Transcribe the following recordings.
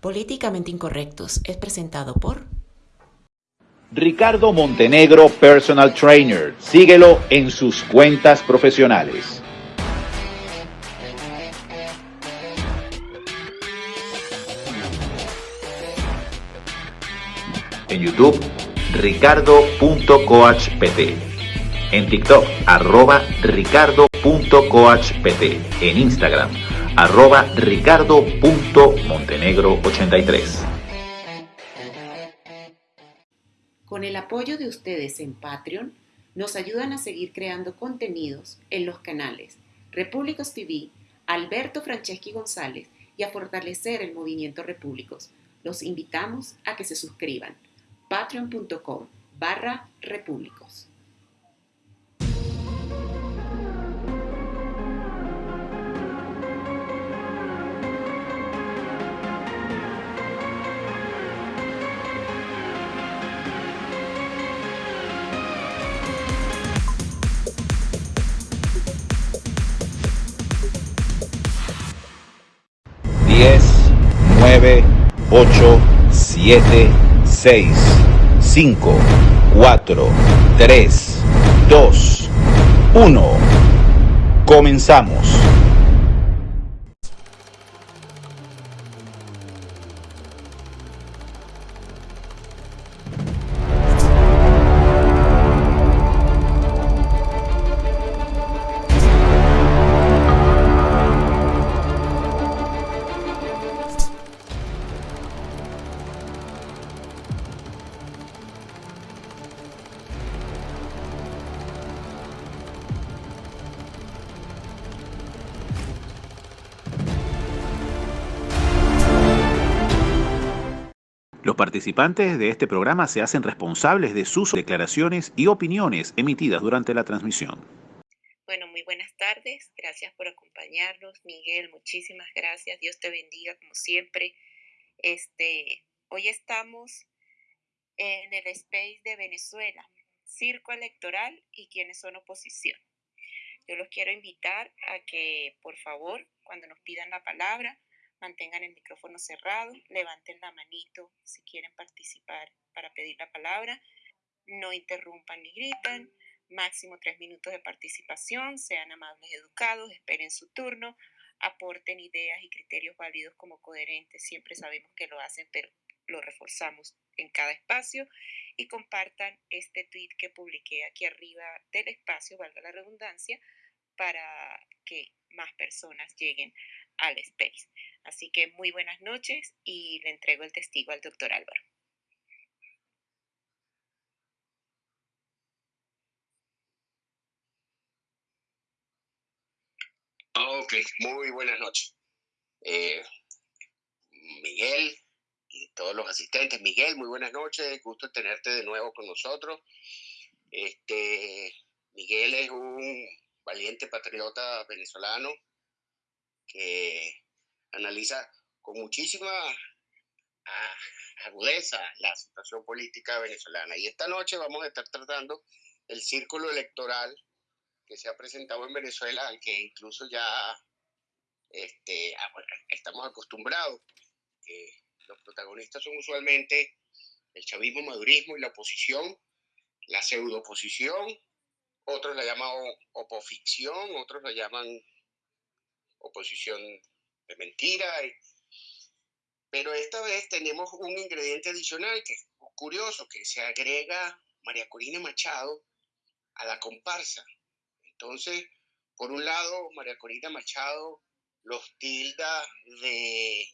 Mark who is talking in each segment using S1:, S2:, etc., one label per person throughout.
S1: Políticamente Incorrectos es presentado por
S2: Ricardo Montenegro Personal Trainer. Síguelo en sus cuentas profesionales. En YouTube, ricardo.coachpt. En TikTok, arroba ricardo.coachpt. En Instagram, arroba ricardo.montenegro83.
S1: Con el apoyo de ustedes en Patreon, nos ayudan a seguir creando contenidos en los canales Repúblicos TV, Alberto Franceschi González y a fortalecer el movimiento Repúblicos. Los invitamos a que se suscriban. patreon.com barra repúblicos.
S2: 9, 8, 7, 6, 5, 4, 3, 2, 1. Comenzamos. Participantes de este programa se hacen responsables de sus declaraciones y opiniones emitidas durante la transmisión.
S3: Bueno, muy buenas tardes. Gracias por acompañarnos. Miguel, muchísimas gracias. Dios te bendiga como siempre. Este, hoy estamos en el space de Venezuela, circo electoral y quienes son oposición. Yo los quiero invitar a que, por favor, cuando nos pidan la palabra, mantengan el micrófono cerrado, levanten la manito si quieren participar para pedir la palabra, no interrumpan ni gritan, máximo tres minutos de participación, sean amables, educados, esperen su turno, aporten ideas y criterios válidos como coherentes, siempre sabemos que lo hacen, pero lo reforzamos en cada espacio y compartan este tweet que publiqué aquí arriba del espacio, valga la redundancia, para que más personas lleguen al space. Así que muy buenas noches y le entrego el testigo al doctor Álvaro.
S4: Ok, muy buenas noches. Eh, Miguel y todos los asistentes. Miguel, muy buenas noches. Gusto tenerte de nuevo con nosotros. Este, Miguel es un valiente patriota venezolano que analiza con muchísima ah, agudeza la situación política venezolana. Y esta noche vamos a estar tratando el círculo electoral que se ha presentado en Venezuela, al que incluso ya este, ah, estamos acostumbrados, que los protagonistas son usualmente el chavismo, madurismo y la oposición, la pseudo oposición, otros la llaman opoficción, otros la llaman oposición de mentira. Pero esta vez tenemos un ingrediente adicional que es curioso, que se agrega María Corina Machado a la comparsa. Entonces, por un lado, María Corina Machado los tilda de,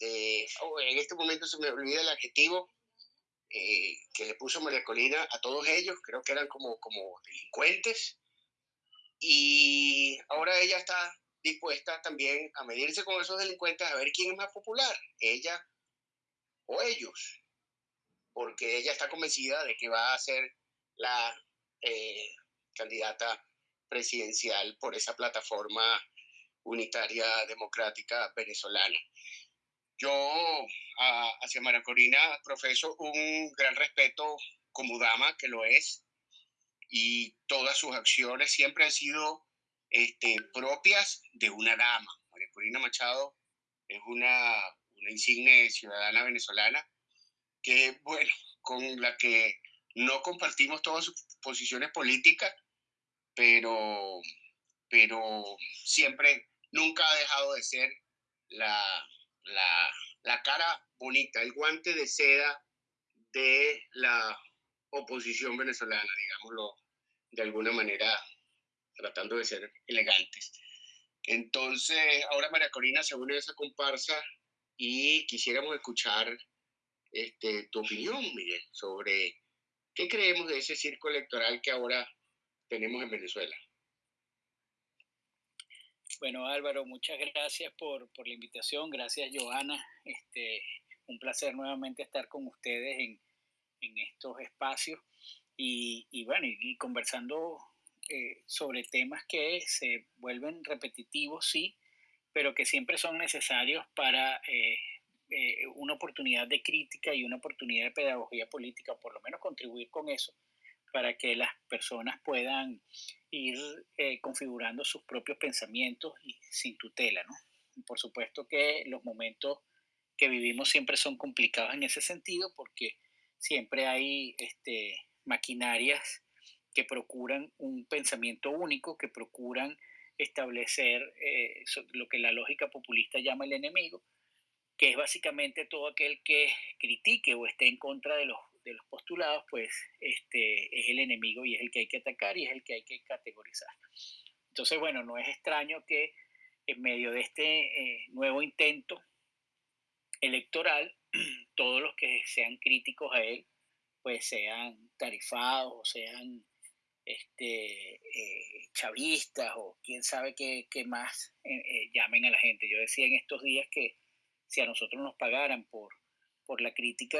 S4: de oh, en este momento se me olvida el adjetivo eh, que le puso María Corina a todos ellos, creo que eran como, como delincuentes, y ahora ella está dispuesta también a medirse con esos delincuentes a ver quién es más popular, ella o ellos, porque ella está convencida de que va a ser la eh, candidata presidencial por esa plataforma unitaria democrática venezolana. Yo hacia María Corina profeso un gran respeto como dama, que lo es, y todas sus acciones siempre han sido este, propias de una dama. María Corina Machado es una, una insigne ciudadana venezolana que, bueno, con la que no compartimos todas sus posiciones políticas, pero, pero siempre, nunca ha dejado de ser la, la, la cara bonita, el guante de seda de la oposición venezolana, digámoslo de alguna manera, tratando de ser elegantes. Entonces, ahora María Corina se une a esa comparsa y quisiéramos escuchar este, tu opinión, Miguel, sobre qué creemos de ese circo electoral que ahora tenemos en Venezuela.
S5: Bueno, Álvaro, muchas gracias por, por la invitación. Gracias, Joana. Este, un placer nuevamente estar con ustedes en, en estos espacios y, y bueno, y, conversando eh, sobre temas que se vuelven repetitivos, sí, pero que siempre son necesarios para eh, eh, una oportunidad de crítica y una oportunidad de pedagogía política, por lo menos contribuir con eso, para que las personas puedan ir configurando sus propios pensamientos y sin tutela, ¿no? por supuesto que los momentos que vivimos siempre son complicados en ese sentido porque siempre hay este, maquinarias que procuran un pensamiento único, que procuran establecer eh, lo que la lógica populista llama el enemigo, que es básicamente todo aquel que critique o esté en contra de los, de los postulados, pues este, es el enemigo y es el que hay que atacar y es el que hay que categorizar. Entonces, bueno, no es extraño que en medio de este eh, nuevo intento electoral, todos los que sean críticos a él, pues sean tarifados sean este, eh, chavistas o quién sabe qué, más eh, eh, llamen a la gente. Yo decía en estos días que si a nosotros nos pagaran por, por la crítica,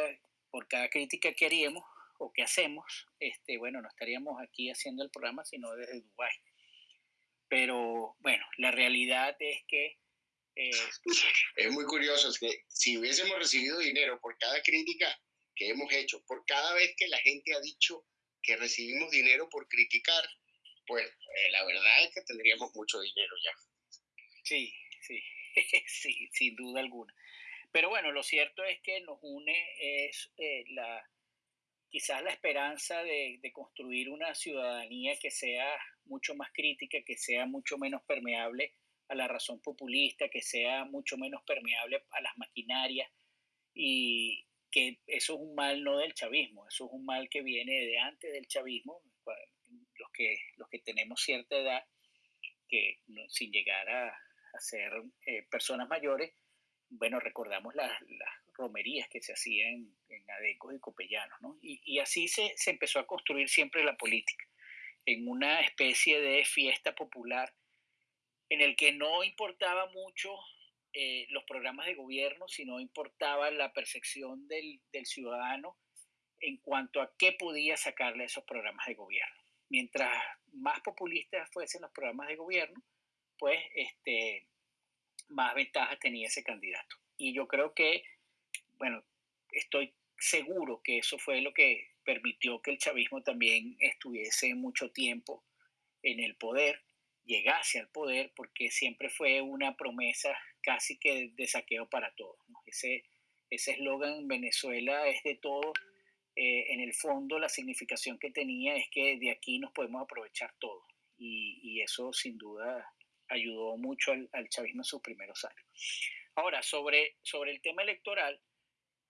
S5: por cada crítica que haríamos o que hacemos, este, bueno, no estaríamos aquí haciendo el programa, sino desde Dubái. Pero bueno, la realidad es que
S4: eh, es muy curioso, es que si hubiésemos recibido dinero por cada crítica que hemos hecho, por cada vez que la gente ha dicho que recibimos dinero por criticar, pues eh, la verdad es que tendríamos mucho dinero ya.
S5: Sí, sí, sí, sin duda alguna. Pero bueno, lo cierto es que nos une es eh, la quizás la esperanza de, de, construir una ciudadanía que sea mucho más crítica, que sea mucho menos permeable a la razón populista, que sea mucho menos permeable a las maquinarias y que eso es un mal no del chavismo, eso es un mal que viene de antes del chavismo, los que, los que tenemos cierta edad, que sin llegar a, ser eh, personas mayores, bueno, recordamos las, romerías que se hacían en Adecos y Copellanos, ¿no? Y, y así se, se empezó a construir siempre la política, en una especie de fiesta popular en el que no importaba mucho eh, los programas de gobierno, sino importaba la percepción del, ciudadano en cuanto a qué podía sacarle esos programas de gobierno. Mientras más populistas fuesen los programas de gobierno, pues este, más ventajas tenía ese candidato. Y yo creo que, bueno, estoy seguro que eso fue lo que permitió que el chavismo también estuviese mucho tiempo en el poder llegase al poder porque siempre fue una promesa casi que de saqueo para todos. Ese eslogan Venezuela es de todo. Eh, en el fondo la significación que tenía es que de aquí nos podemos aprovechar todo y, eso sin duda ayudó mucho al, chavismo en sus primeros años. Ahora, sobre, sobre el tema electoral,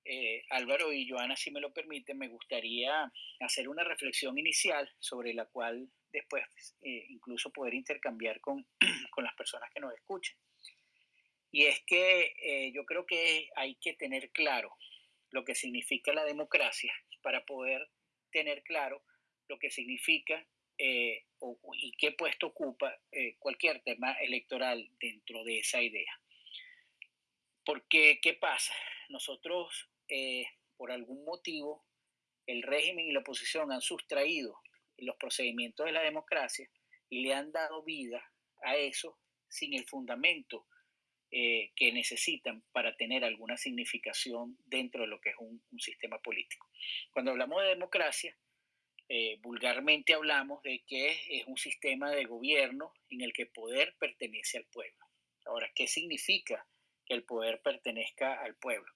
S5: eh, Álvaro y Joana, si me lo permiten, me gustaría hacer una reflexión inicial sobre la cual después eh, incluso poder intercambiar con, con, las personas que nos escuchen. Y es que eh, yo creo que hay que tener claro lo que significa la democracia para poder tener claro lo que significa y qué puesto ocupa cualquier tema electoral dentro de esa idea. Porque, ¿qué pasa? Nosotros, por algún motivo, el régimen y la oposición han sustraído los procedimientos de la democracia y le han dado vida a eso sin el fundamento eh, que necesitan para tener alguna significación dentro de lo que es un, sistema político. Cuando hablamos de democracia, eh, vulgarmente hablamos de que es un sistema de gobierno en el que poder pertenece al pueblo. Ahora, ¿qué significa que el poder pertenezca al pueblo?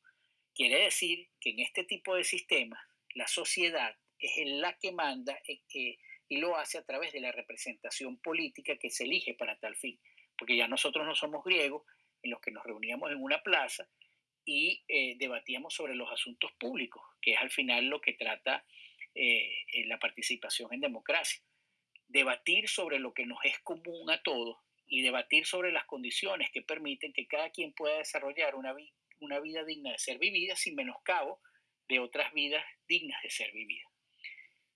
S5: Quiere decir que en este tipo de sistemas la sociedad es la que manda eh, eh, y lo hace a través de la representación política que se elige para tal fin. Porque ya nosotros no somos griegos en los que nos reuníamos en una plaza y debatíamos sobre los asuntos públicos, que es al final lo que trata eh, la participación en democracia. Debatir sobre lo que nos es común a todos y debatir sobre las condiciones que permiten que cada quien pueda desarrollar una, una vida digna de ser vivida sin menoscabo de otras vidas dignas de ser vividas.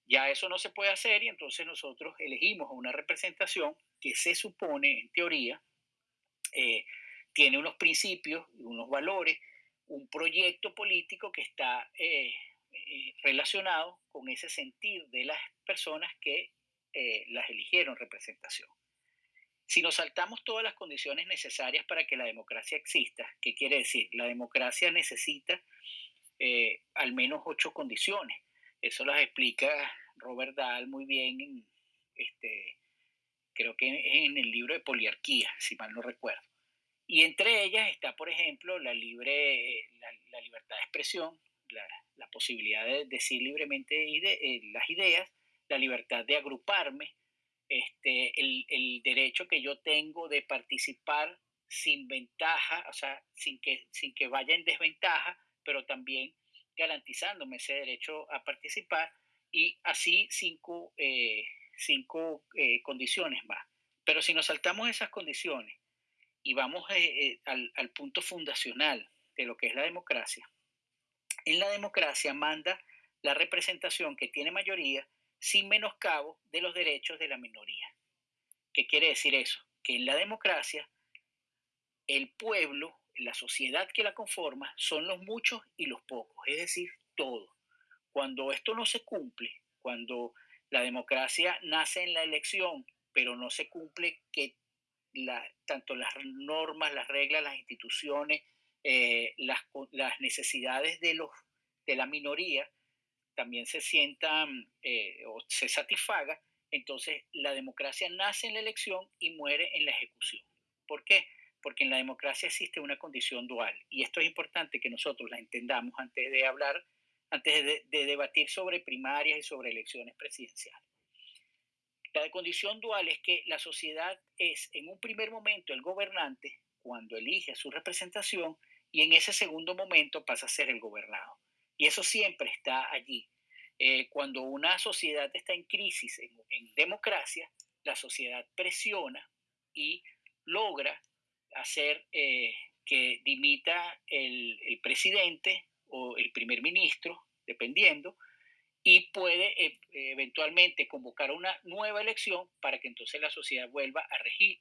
S5: Ya eso no se puede hacer y entonces nosotros elegimos una representación que se supone, en teoría, eh, tiene unos principios, unos valores, un proyecto político que está eh, eh, relacionado con ese sentir de las personas que las eligieron representación. Si nos saltamos todas las condiciones necesarias para que la democracia exista, ¿qué quiere decir? La democracia necesita eh, al menos ocho condiciones. Eso las explica Robert Dahl muy bien en, este, creo que en el libro de Poliarquía, si mal no recuerdo. Y entre ellas está, por ejemplo, la, libre, la libertad de expresión, la, la posibilidad de decir libremente eh, las ideas, la libertad de agruparme, este, el, el, derecho que yo tengo de participar sin ventaja, o sea, sin que, sin que vaya en desventaja, pero también garantizándome ese derecho a participar y así cinco, eh, cinco eh, condiciones más. Pero si nos saltamos esas condiciones y vamos al, al punto fundacional de lo que es la democracia, en la democracia manda la representación que tiene mayoría sin menoscabo de los derechos de la minoría. ¿Qué quiere decir eso? Que en la democracia el pueblo, la sociedad que la conforma, son los muchos y los pocos, es decir, todo. Cuando esto no se cumple, cuando la democracia nace en la elección, pero no se cumple que tanto las normas, las reglas, las instituciones, eh, las, las, necesidades de, los, de la minoría también se sientan eh, o se satisfaga, entonces la democracia nace en la elección y muere en la ejecución. ¿Por qué? Porque en la democracia existe una condición dual y esto es importante que nosotros la entendamos antes de hablar, antes de debatir sobre primarias y sobre elecciones presidenciales. La condición dual es que la sociedad es en un primer momento el gobernante cuando elige a su representación y en ese segundo momento pasa a ser el gobernado. Y eso siempre está allí. Eh, cuando una sociedad está en crisis, en, democracia, la sociedad presiona y logra hacer eh, que dimita el, presidente o el primer ministro, dependiendo, y puede eh, eventualmente convocar una nueva elección para que entonces la sociedad vuelva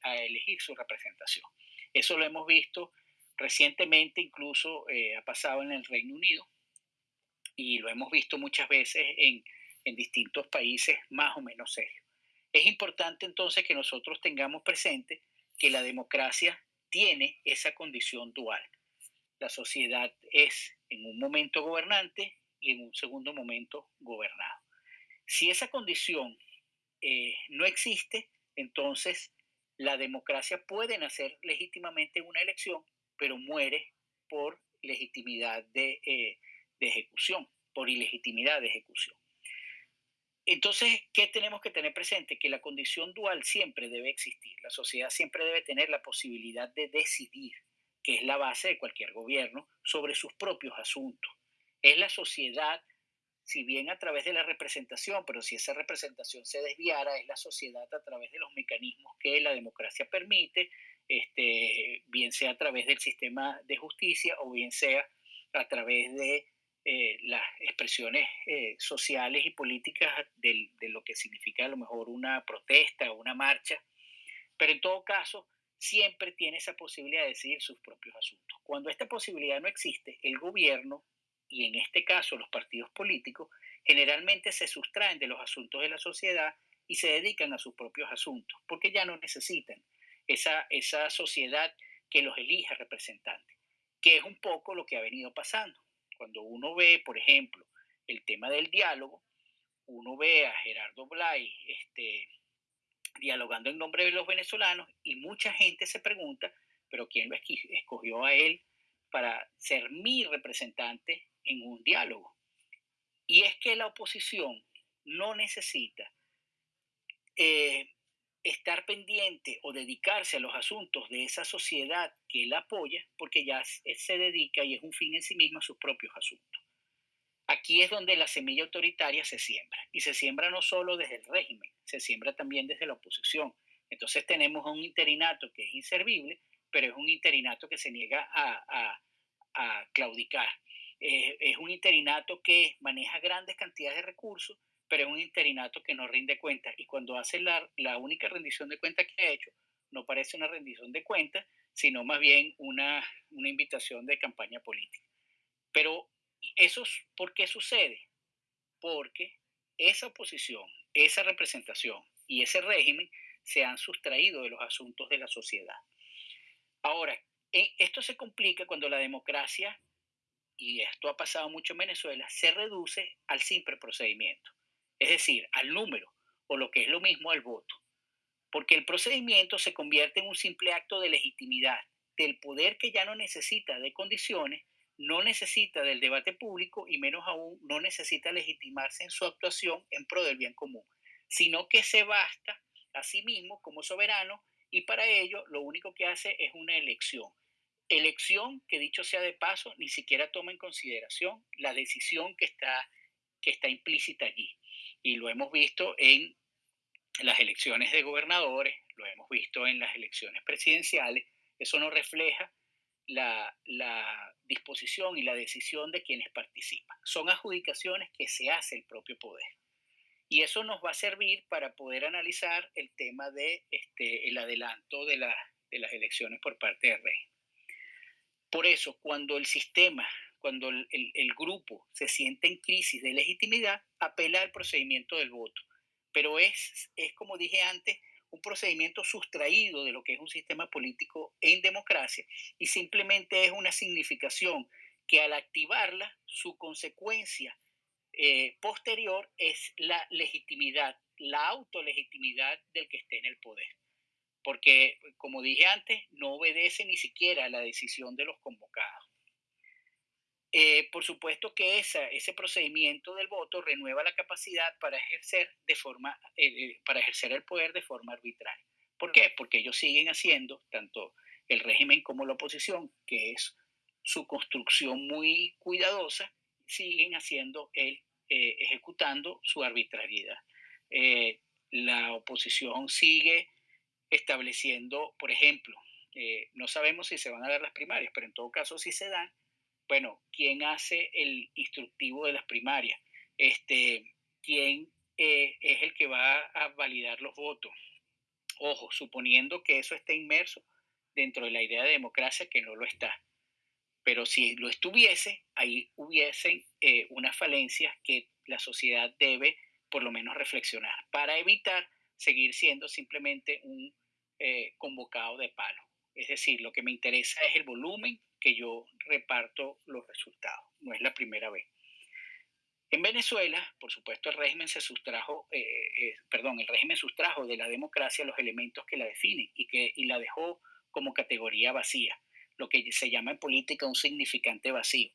S5: a, elegir su representación. Eso lo hemos visto Recientemente incluso ha pasado en el Reino Unido y lo hemos visto muchas veces en, en distintos países más o menos serios. Es importante entonces que nosotros tengamos presente que la democracia tiene esa condición dual. La sociedad es en un momento gobernante y en un segundo momento gobernado. Si esa condición eh, no existe, entonces la democracia puede nacer legítimamente en una elección, pero muere por legitimidad eh, de, ejecución, por ilegitimidad de ejecución. Entonces, ¿qué tenemos que tener presente? Que la condición dual siempre debe existir. La sociedad siempre debe tener la posibilidad de decidir, que es la base de cualquier gobierno, sobre sus propios asuntos. Es la sociedad, si bien a través de la representación, pero si esa representación se desviara, es la sociedad a través de los mecanismos que la democracia permite, este, bien sea a través del sistema de justicia o bien sea a través de eh, las expresiones eh, sociales y políticas de, lo que significa a lo mejor una protesta o una marcha, pero en todo caso siempre tiene esa posibilidad de decidir sus propios asuntos. Cuando esta posibilidad no existe, el gobierno, y en este caso los partidos políticos, generalmente se sustraen de los asuntos de la sociedad y se dedican a sus propios asuntos, porque ya no necesitan esa, esa sociedad que los elige representantes, que es un poco lo que ha venido pasando. Cuando uno ve, por ejemplo, el tema del diálogo, uno ve a Gerardo Blay este, dialogando en nombre de los venezolanos y mucha gente se pregunta, pero ¿quién lo escogió a él para ser mi representante en un diálogo? Y es que la oposición no necesita eh, estar pendiente o dedicarse a los asuntos de esa sociedad que él apoya, porque ya se dedica y es un fin en sí mismo a sus propios asuntos. Aquí es donde la semilla autoritaria se siembra, y se siembra no solo desde el régimen, se siembra también desde la oposición. Entonces tenemos un interinato que es inservible, pero es un interinato que se niega a, claudicar. Eh, es un interinato que maneja grandes cantidades de recursos, pero es un interinato que no rinde cuentas. Y cuando hace la, única rendición de cuentas que ha hecho, no parece una rendición de cuentas, sino más bien una, una invitación de campaña política. Pero eso, ¿por qué sucede? Porque esa oposición, esa representación y ese régimen se han sustraído de los asuntos de la sociedad. Ahora, e, esto se complica cuando la democracia, y esto ha pasado mucho en Venezuela, se reduce al simple procedimiento es decir, al número, o lo que es lo mismo al voto. Porque el procedimiento se convierte en un simple acto de legitimidad del poder que ya no necesita de condiciones, no necesita del debate público y menos aún no necesita legitimarse en su actuación en pro del bien común, sino que se basta a sí mismo como soberano y para ello lo único que hace es una elección. Elección que dicho sea de paso ni siquiera toma en consideración la decisión que está, que está implícita allí y lo hemos visto en las elecciones de gobernadores, lo hemos visto en las elecciones presidenciales, eso no refleja la, disposición y la decisión de quienes participan. Son adjudicaciones que se hace el propio poder. Y eso nos va a servir para poder analizar el tema de este, el adelanto de, de las elecciones por parte del rey. Por eso, cuando el sistema cuando el, grupo se siente en crisis de legitimidad, apela al procedimiento del voto. Pero es, es, como dije antes, un procedimiento sustraído de lo que es un sistema político en democracia y simplemente es una significación que al activarla, su consecuencia eh, posterior es la legitimidad, la autolegitimidad del que esté en el poder. Porque, como dije antes, no obedece ni siquiera a la decisión de los convocados. Eh, por supuesto que esa, ese procedimiento del voto renueva la capacidad para ejercer, de forma, eh, para ejercer el poder de forma arbitraria. ¿Por qué? Porque ellos siguen haciendo, tanto el régimen como la oposición, que es su construcción muy cuidadosa, siguen haciendo el, eh, ejecutando su arbitrariedad. la oposición sigue estableciendo, por ejemplo, no sabemos si se van a dar las primarias, pero en todo caso si se dan, bueno, ¿quién hace el instructivo de las primarias? Este, ¿Quién eh, es el que va a validar los votos? Ojo, suponiendo que eso esté inmerso dentro de la idea de democracia, que no lo está. Pero si lo estuviese, ahí hubiesen eh, unas falencias que la sociedad debe por lo menos reflexionar para evitar seguir siendo simplemente un eh, convocado de palo. Es decir, lo que me interesa es el volumen que yo reparto los resultados. No es la primera vez. En Venezuela, por supuesto, el régimen se sustrajo, eh, eh, perdón, el régimen sustrajo de la democracia los elementos que la definen y que y la dejó como categoría vacía, lo que se llama en política un significante vacío.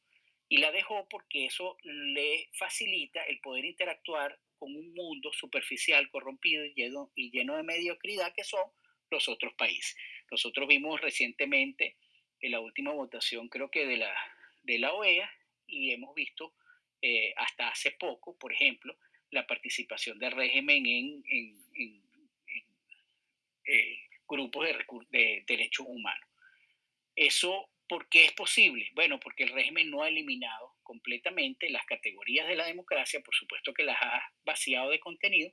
S5: Y la dejó porque eso le facilita el poder interactuar con un mundo superficial, corrompido y lleno, y lleno de mediocridad que son los otros países. Nosotros vimos recientemente en la última votación, creo que de la, de la OEA, y hemos visto eh, hasta hace poco, por ejemplo, la participación del régimen en, eh, grupos de, de derechos humanos. Eso, ¿por qué es posible? Bueno, porque el régimen no ha eliminado completamente las categorías de la democracia, por supuesto que las ha vaciado de contenido,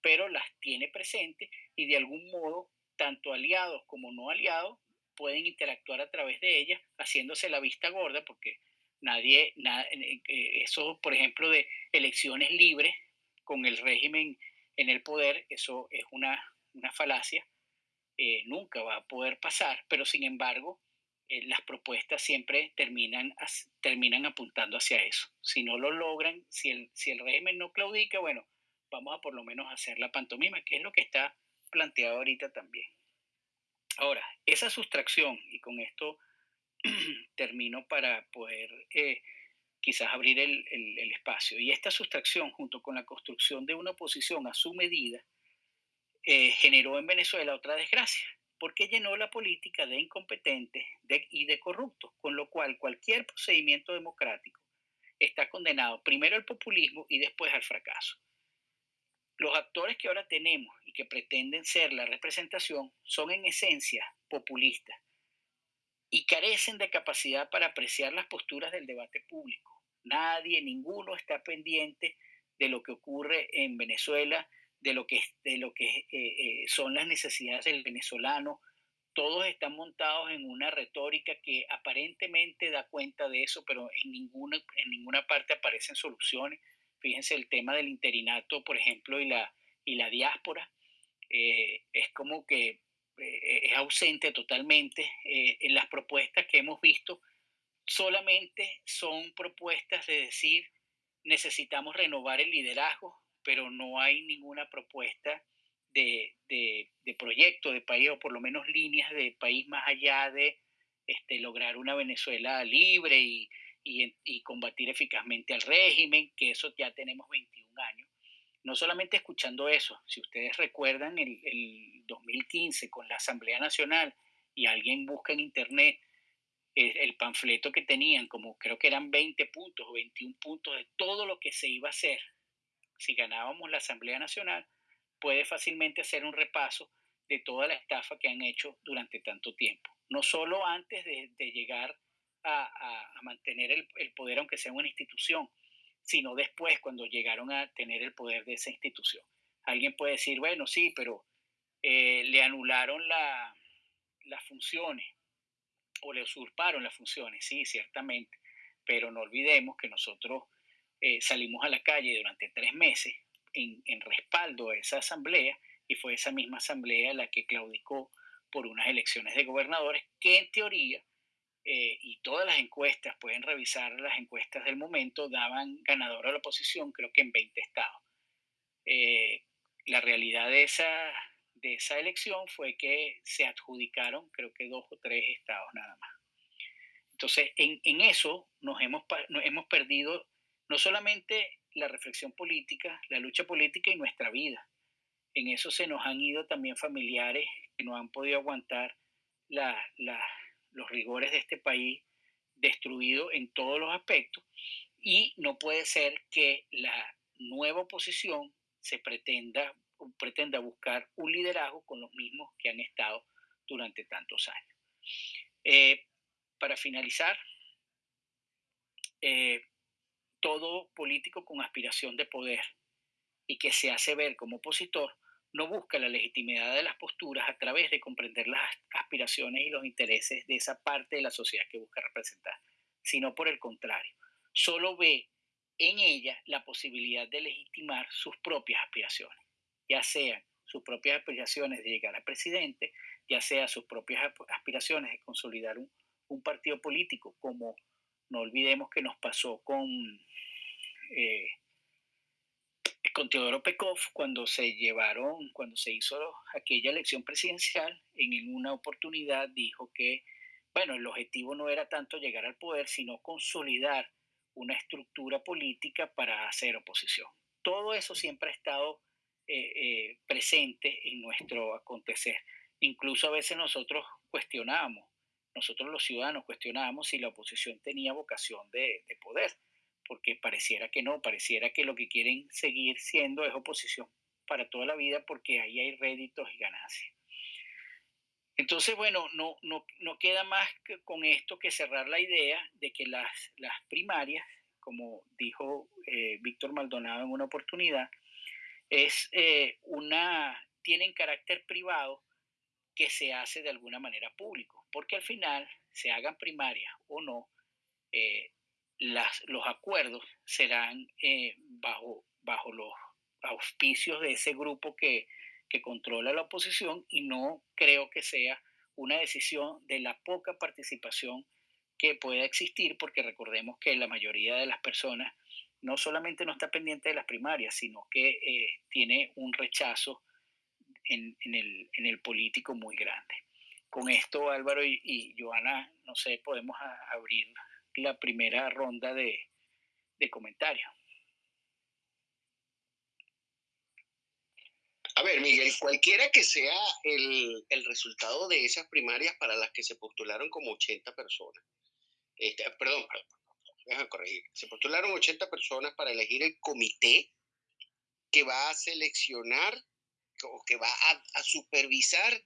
S5: pero las tiene presentes y de algún modo, tanto aliados como no aliados, pueden interactuar a través de ella, haciéndose la vista gorda, porque nadie, eh, eso, por ejemplo, de elecciones libres con el régimen en el poder, eso es una, falacia, eh, nunca va a poder pasar, pero sin embargo, eh, las propuestas siempre terminan, terminan apuntando hacia eso. Si no lo logran, si el, si el régimen no claudica, bueno, vamos a por lo menos hacer la pantomima, que es lo que está planteado ahorita también. Ahora, esa sustracción, y con esto termino para poder eh, quizás abrir el, espacio, y esta sustracción junto con la construcción de una oposición a su medida, eh, generó en Venezuela otra desgracia, porque llenó la política de incompetentes y de corruptos, con lo cual cualquier procedimiento democrático está condenado primero al populismo y después al fracaso. Los actores que ahora tenemos y que pretenden ser la representación son en esencia populistas y carecen de capacidad para apreciar las posturas del debate público. Nadie, ninguno está pendiente de lo que ocurre en Venezuela, de lo que, de lo que eh, eh, son las necesidades del venezolano. Todos están montados en una retórica que aparentemente da cuenta de eso, pero en ninguna, en ninguna parte aparecen soluciones. Fíjense el tema del interinato, por ejemplo, y la, y la diáspora. Eh, es como que es ausente totalmente. en las propuestas que hemos visto, solamente son propuestas de decir necesitamos renovar el liderazgo, pero no hay ninguna propuesta de, proyecto de país, o por lo menos líneas de país más allá de este, lograr una Venezuela libre y, combatir eficazmente al régimen, que eso ya tenemos 21 años. No solamente escuchando eso, si ustedes recuerdan el, el 2015 con la Asamblea Nacional y alguien busca en Internet el, el panfleto que tenían, como creo que eran 20 puntos o 21 puntos de todo lo que se iba a hacer si ganábamos la Asamblea Nacional, puede fácilmente hacer un repaso de toda la estafa que han hecho durante tanto tiempo. No solo antes de, llegar a, mantener el, poder, aunque sea una institución, sino después cuando llegaron a tener el poder de esa institución. Alguien puede decir, bueno, sí, pero eh, le anularon las funciones o le usurparon las funciones, sí, ciertamente, pero no olvidemos que nosotros eh, salimos a la calle durante tres meses en, respaldo a esa asamblea y fue esa misma asamblea la que claudicó por unas elecciones de gobernadores que en teoría, eh, y todas las encuestas, pueden revisar las encuestas del momento, daban ganador a la oposición creo que en 20 estados. Eh, la realidad de esa, de esa elección fue que se adjudicaron creo que dos o tres estados nada más. Entonces, en, en eso nos hemos, nos hemos perdido no solamente la reflexión política, la lucha política y nuestra vida. En eso se nos han ido también familiares que no han podido aguantar los rigores de este país destruido en todos los aspectos y no puede ser que la nueva oposición se pretenda, pretenda buscar un liderazgo con los mismos que han estado durante tantos años. Eh, para finalizar, eh, todo político con aspiración de poder y que se hace ver como opositor no busca la legitimidad de las posturas a través de comprender las aspiraciones y los intereses de esa parte de la sociedad que busca representar, sino por el contrario, solo ve en ella la posibilidad de legitimar sus propias aspiraciones, ya sean sus propias aspiraciones de llegar a presidente, ya sea sus propias aspiraciones de consolidar un, partido político como no olvidemos que nos pasó con, eh, con Teodoro Pekov cuando se llevaron, cuando se hizo aquella elección presidencial, en una oportunidad dijo que, bueno, el objetivo no era tanto llegar al poder, sino consolidar una estructura política para hacer oposición. Todo eso siempre ha estado eh, eh, presente en nuestro acontecer. Incluso a veces nosotros cuestionábamos nosotros los ciudadanos cuestionábamos si la oposición tenía vocación de, poder, porque pareciera que no, pareciera que lo que quieren seguir siendo es oposición para toda la vida porque ahí hay réditos y ganancias. Entonces, bueno, no, no, no queda más que con esto que cerrar la idea de que las, las primarias, como dijo eh, Víctor Maldonado en una oportunidad, es eh, una, tienen carácter privado que se hace de alguna manera público, porque al final, se hagan primarias o no, eh, las, los acuerdos serán eh, bajo, bajo los auspicios de ese grupo que, que controla la oposición y no creo que sea una decisión de la poca participación que pueda existir, porque recordemos que la mayoría de las personas no solamente no está pendiente de las primarias, sino que eh, tiene un rechazo en, el, político muy grande. Con esto, Álvaro y, Joana, no sé, podemos abrir la primera ronda de, comentarios.
S4: A ver, Miguel, cualquiera que sea el, resultado de esas primarias para las que se postularon como 80 personas, este, perdón, déjame corregir, se postularon 80 personas para elegir el comité que va a seleccionar o que va a, supervisar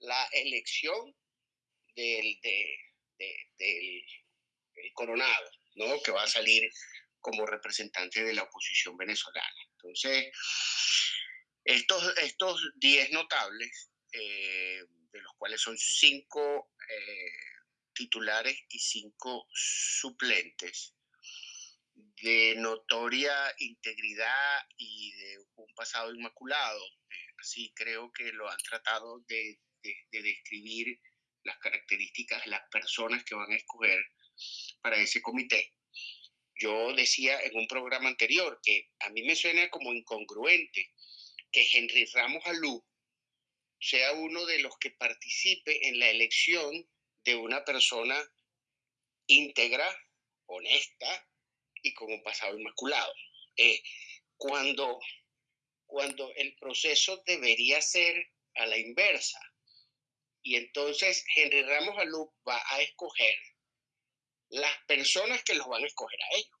S4: la elección del, del, coronado, ¿no? Que va a salir como representante de la oposición venezolana. Entonces, estos, estos 10 notables, eh, de los cuales son 5 eh, titulares y 5 suplentes, de notoria integridad y de un pasado inmaculado. Así creo que lo han tratado de, describir las características de las personas que van a escoger para ese comité. Yo decía en un programa anterior que a mí me suena como incongruente que Henry Ramos Alú sea uno de los que participe en la elección de una persona íntegra, honesta, y con un pasado inmaculado. Eh, cuando, cuando el proceso debería ser a la inversa. Y entonces Henry Ramos Alú va a escoger las personas que los van a escoger a ellos.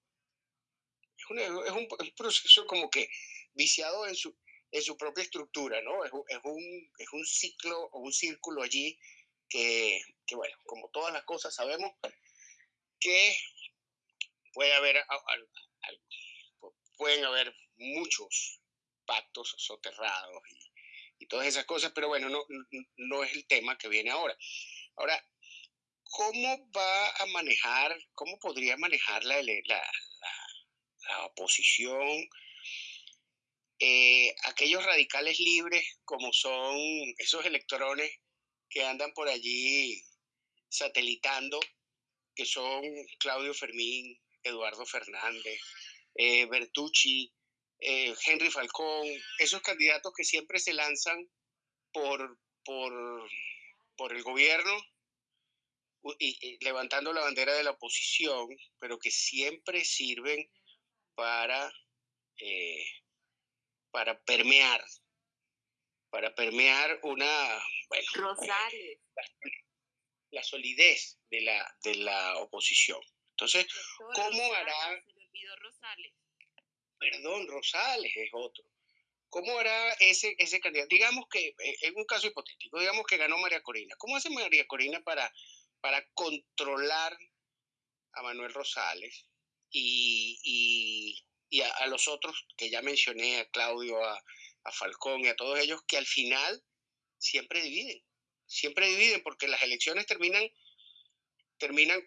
S4: Es, un, proceso como que viciado en su, en su propia estructura, ¿no? Es, un, es un ciclo o un círculo allí que, que, bueno, como todas las cosas sabemos que puede haber, pueden haber muchos pactos soterrados y, todas esas cosas, pero bueno, no, no es el tema que viene ahora. Ahora, ¿cómo va a manejar, cómo podría manejar la, la, oposición eh, aquellos radicales libres como son esos electrones que andan por allí satelitando, que son Claudio Fermín, Eduardo Fernández, eh, Bertucci, eh, Henry Falcón, esos candidatos que siempre se lanzan por, por, el gobierno levantando la bandera de la oposición, pero que siempre sirven para, eh, para permear, para permear una...
S6: Rosales.
S4: La, solidez de la, de la oposición. Entonces, ¿cómo hará...
S6: Rosales.
S4: Perdón, Rosales es otro. ¿Cómo hará ese, ese candidato? Digamos que, eh, en un caso hipotético, digamos que ganó María Corina. ¿Cómo hace María Corina para, para controlar a Manuel Rosales y, a, los otros que ya mencioné, a Claudio, a, a Falcón y a todos ellos, que al final siempre dividen? Siempre dividen porque las elecciones terminan, terminan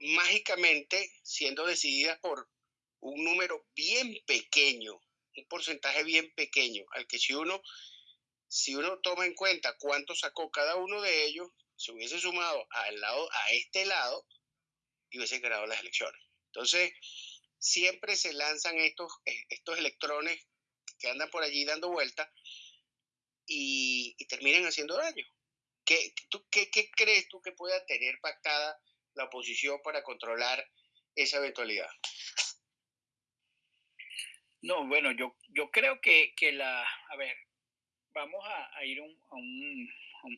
S4: mágicamente siendo decididas por un número bien pequeño, un porcentaje bien pequeño, al que si uno, si uno toma en cuenta cuánto sacó cada uno de ellos, se hubiese sumado al lado, a este lado y hubiese ganado las elecciones. Entonces, siempre se lanzan estos, eh, estos electrones que andan por allí dando vueltas y, terminan haciendo daño. ¿Qué, tú, qué, ¿Qué crees tú que pueda tener pactada la oposición para controlar esa eventualidad?
S5: No, bueno, yo, yo creo que, la, a ver, vamos a, ir a, un,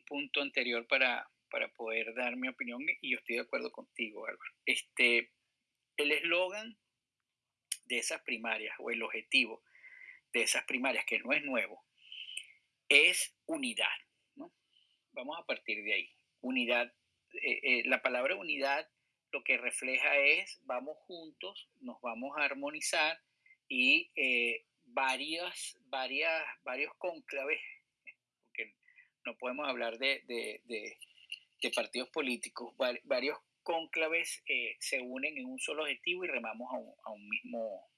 S5: punto anterior para, para poder dar mi opinión y yo estoy de acuerdo contigo, Álvaro. Este, el eslogan de esas primarias o el objetivo de esas primarias, que no es nuevo, es unidad, ¿no? Vamos a partir de ahí. Unidad eh, eh, la palabra unidad lo que refleja es vamos juntos, nos vamos a armonizar y eh, varias, varias, varios conclaves, porque no podemos hablar de, de, partidos políticos, varios conclaves se unen en un solo objetivo y remamos a un, mismo,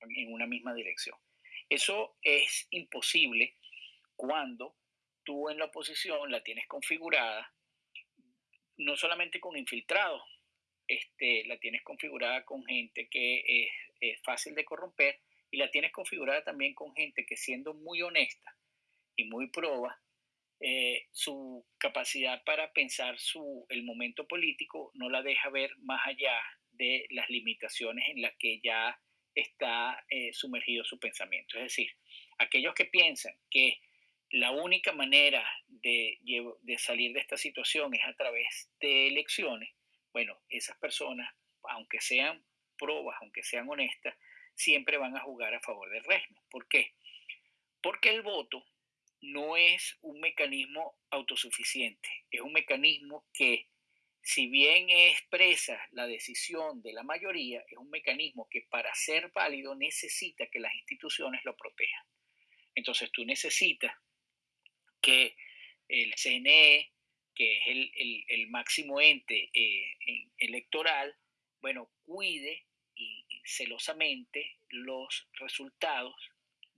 S5: en una misma dirección. Eso es imposible cuando tú en la oposición la tienes configurada no solamente con infiltrados, este, la tienes configurada con gente que es eh, fácil de corromper y la tienes configurada también con gente que siendo muy honesta y muy proba, eh, su capacidad para pensar su, el momento político no la deja ver más allá de las limitaciones en las que ya está eh, sumergido su pensamiento. Es decir, aquellos que piensan que la única manera de, de salir de esta situación es a través de elecciones, bueno, esas personas, aunque sean probas, aunque sean honestas, siempre van a jugar a favor del régimen. ¿Por qué? Porque el voto no es un mecanismo autosuficiente, es un mecanismo que, si bien expresa la decisión de la mayoría, es un mecanismo que para ser válido necesita que las instituciones lo protejan. Entonces tú necesitas que el CNE, que es el, máximo ente eh, electoral, bueno, cuide y, celosamente los resultados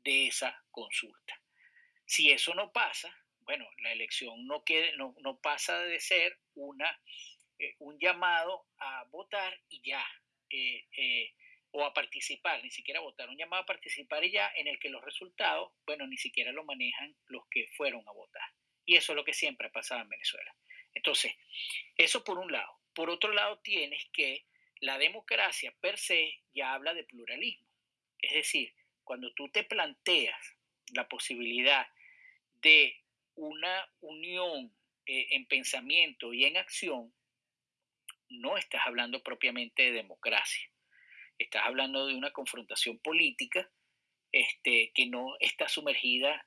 S5: de esa consulta. Si eso no pasa, bueno, la elección no, quede, no, no pasa de ser una, eh, un llamado a votar y ya, eh, eh, o a participar, ni siquiera votar, un llamado a participar y ya, en el que los resultados, bueno, ni siquiera lo manejan los que fueron a votar. Y eso es lo que siempre ha pasado en Venezuela. Entonces, eso por un lado. Por otro lado, tienes que la democracia per se ya habla de pluralismo. Es decir, cuando tú te planteas la posibilidad de una unión eh, en pensamiento y en acción, no estás hablando propiamente de democracia. Estás hablando de una confrontación política este, que no está sumergida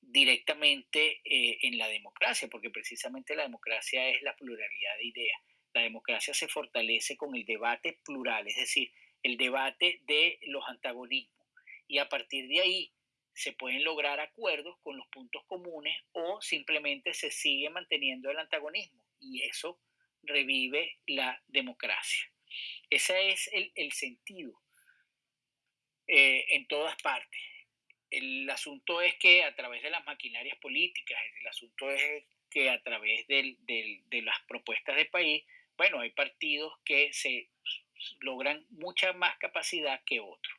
S5: directamente eh, en la democracia, porque precisamente la democracia es la pluralidad de ideas la democracia se fortalece con el debate plural, es decir, el debate de los antagonismos. Y a partir de ahí se pueden lograr acuerdos con los puntos comunes o simplemente se sigue manteniendo el antagonismo y eso revive la democracia. Ese es el, sentido eh, en todas partes. El asunto es que a través de las maquinarias políticas, el asunto es que a través de las propuestas de país bueno, hay partidos que se logran mucha más capacidad que otros.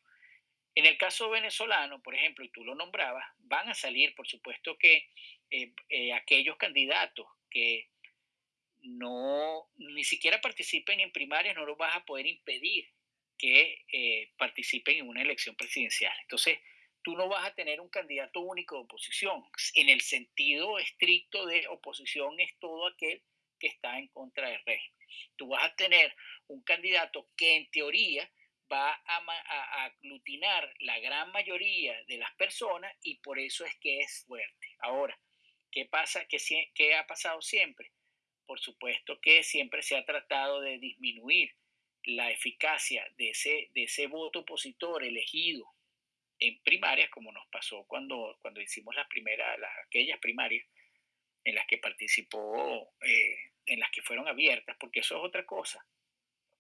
S5: En el caso venezolano, por ejemplo, y tú lo nombrabas, van a salir, por supuesto, que eh, eh, aquellos candidatos que no ni siquiera participen en primarias no los vas a poder impedir que eh, participen en una elección presidencial. Entonces, tú no vas a tener un candidato único de oposición. En el sentido estricto de oposición es todo aquel que está en contra del régimen tú vas a tener un candidato que en teoría va a, aglutinar la gran mayoría de las personas y por eso es que es fuerte. Ahora, ¿qué pasa? ¿Qué, ha pasado siempre? Por supuesto que siempre se ha tratado de disminuir la eficacia de ese, voto opositor elegido en primarias, como nos pasó cuando, hicimos las primeras, las, aquellas primarias en las que participó eh, en las que fueron abiertas, porque eso es otra cosa.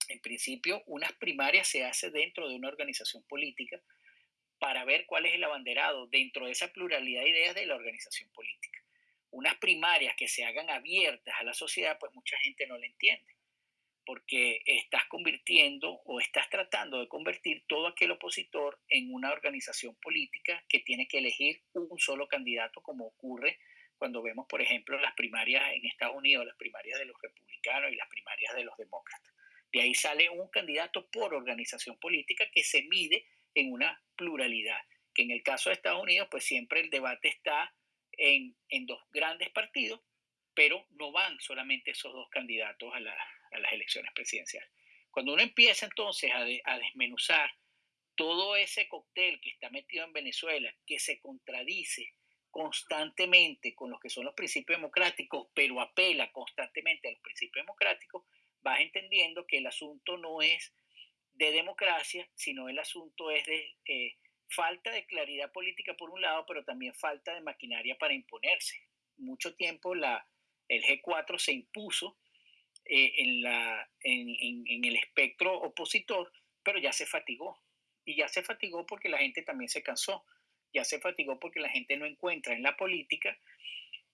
S5: En principio, unas primarias se hace dentro de una organización política para ver cuál es el abanderado dentro de esa pluralidad de ideas de la organización política. Unas primarias que se hagan abiertas a la sociedad, pues mucha gente no la entiende, porque estás convirtiendo o estás tratando de convertir todo aquel opositor en una organización política que tiene que elegir un solo candidato, como ocurre cuando vemos, por ejemplo, las primarias en Estados Unidos, las primarias de los republicanos y las primarias de los demócratas. De ahí sale un candidato por organización política que se mide en una pluralidad, que en el caso de Estados Unidos, pues siempre el debate está en, dos grandes partidos, pero no van solamente esos dos candidatos a, las elecciones presidenciales. Cuando uno empieza entonces a, a desmenuzar todo ese cóctel que está metido en Venezuela, que se contradice constantemente con los que son los principios democráticos, pero apela constantemente a los principios democráticos, vas entendiendo que el asunto no es de democracia, sino el asunto es de eh, falta de claridad política por un lado, pero también falta de maquinaria para imponerse. Mucho tiempo la, el G4 se impuso eh, en, el espectro opositor, pero ya se fatigó. Y ya se fatigó porque la gente también se cansó ya se fatigó porque la gente no encuentra en la política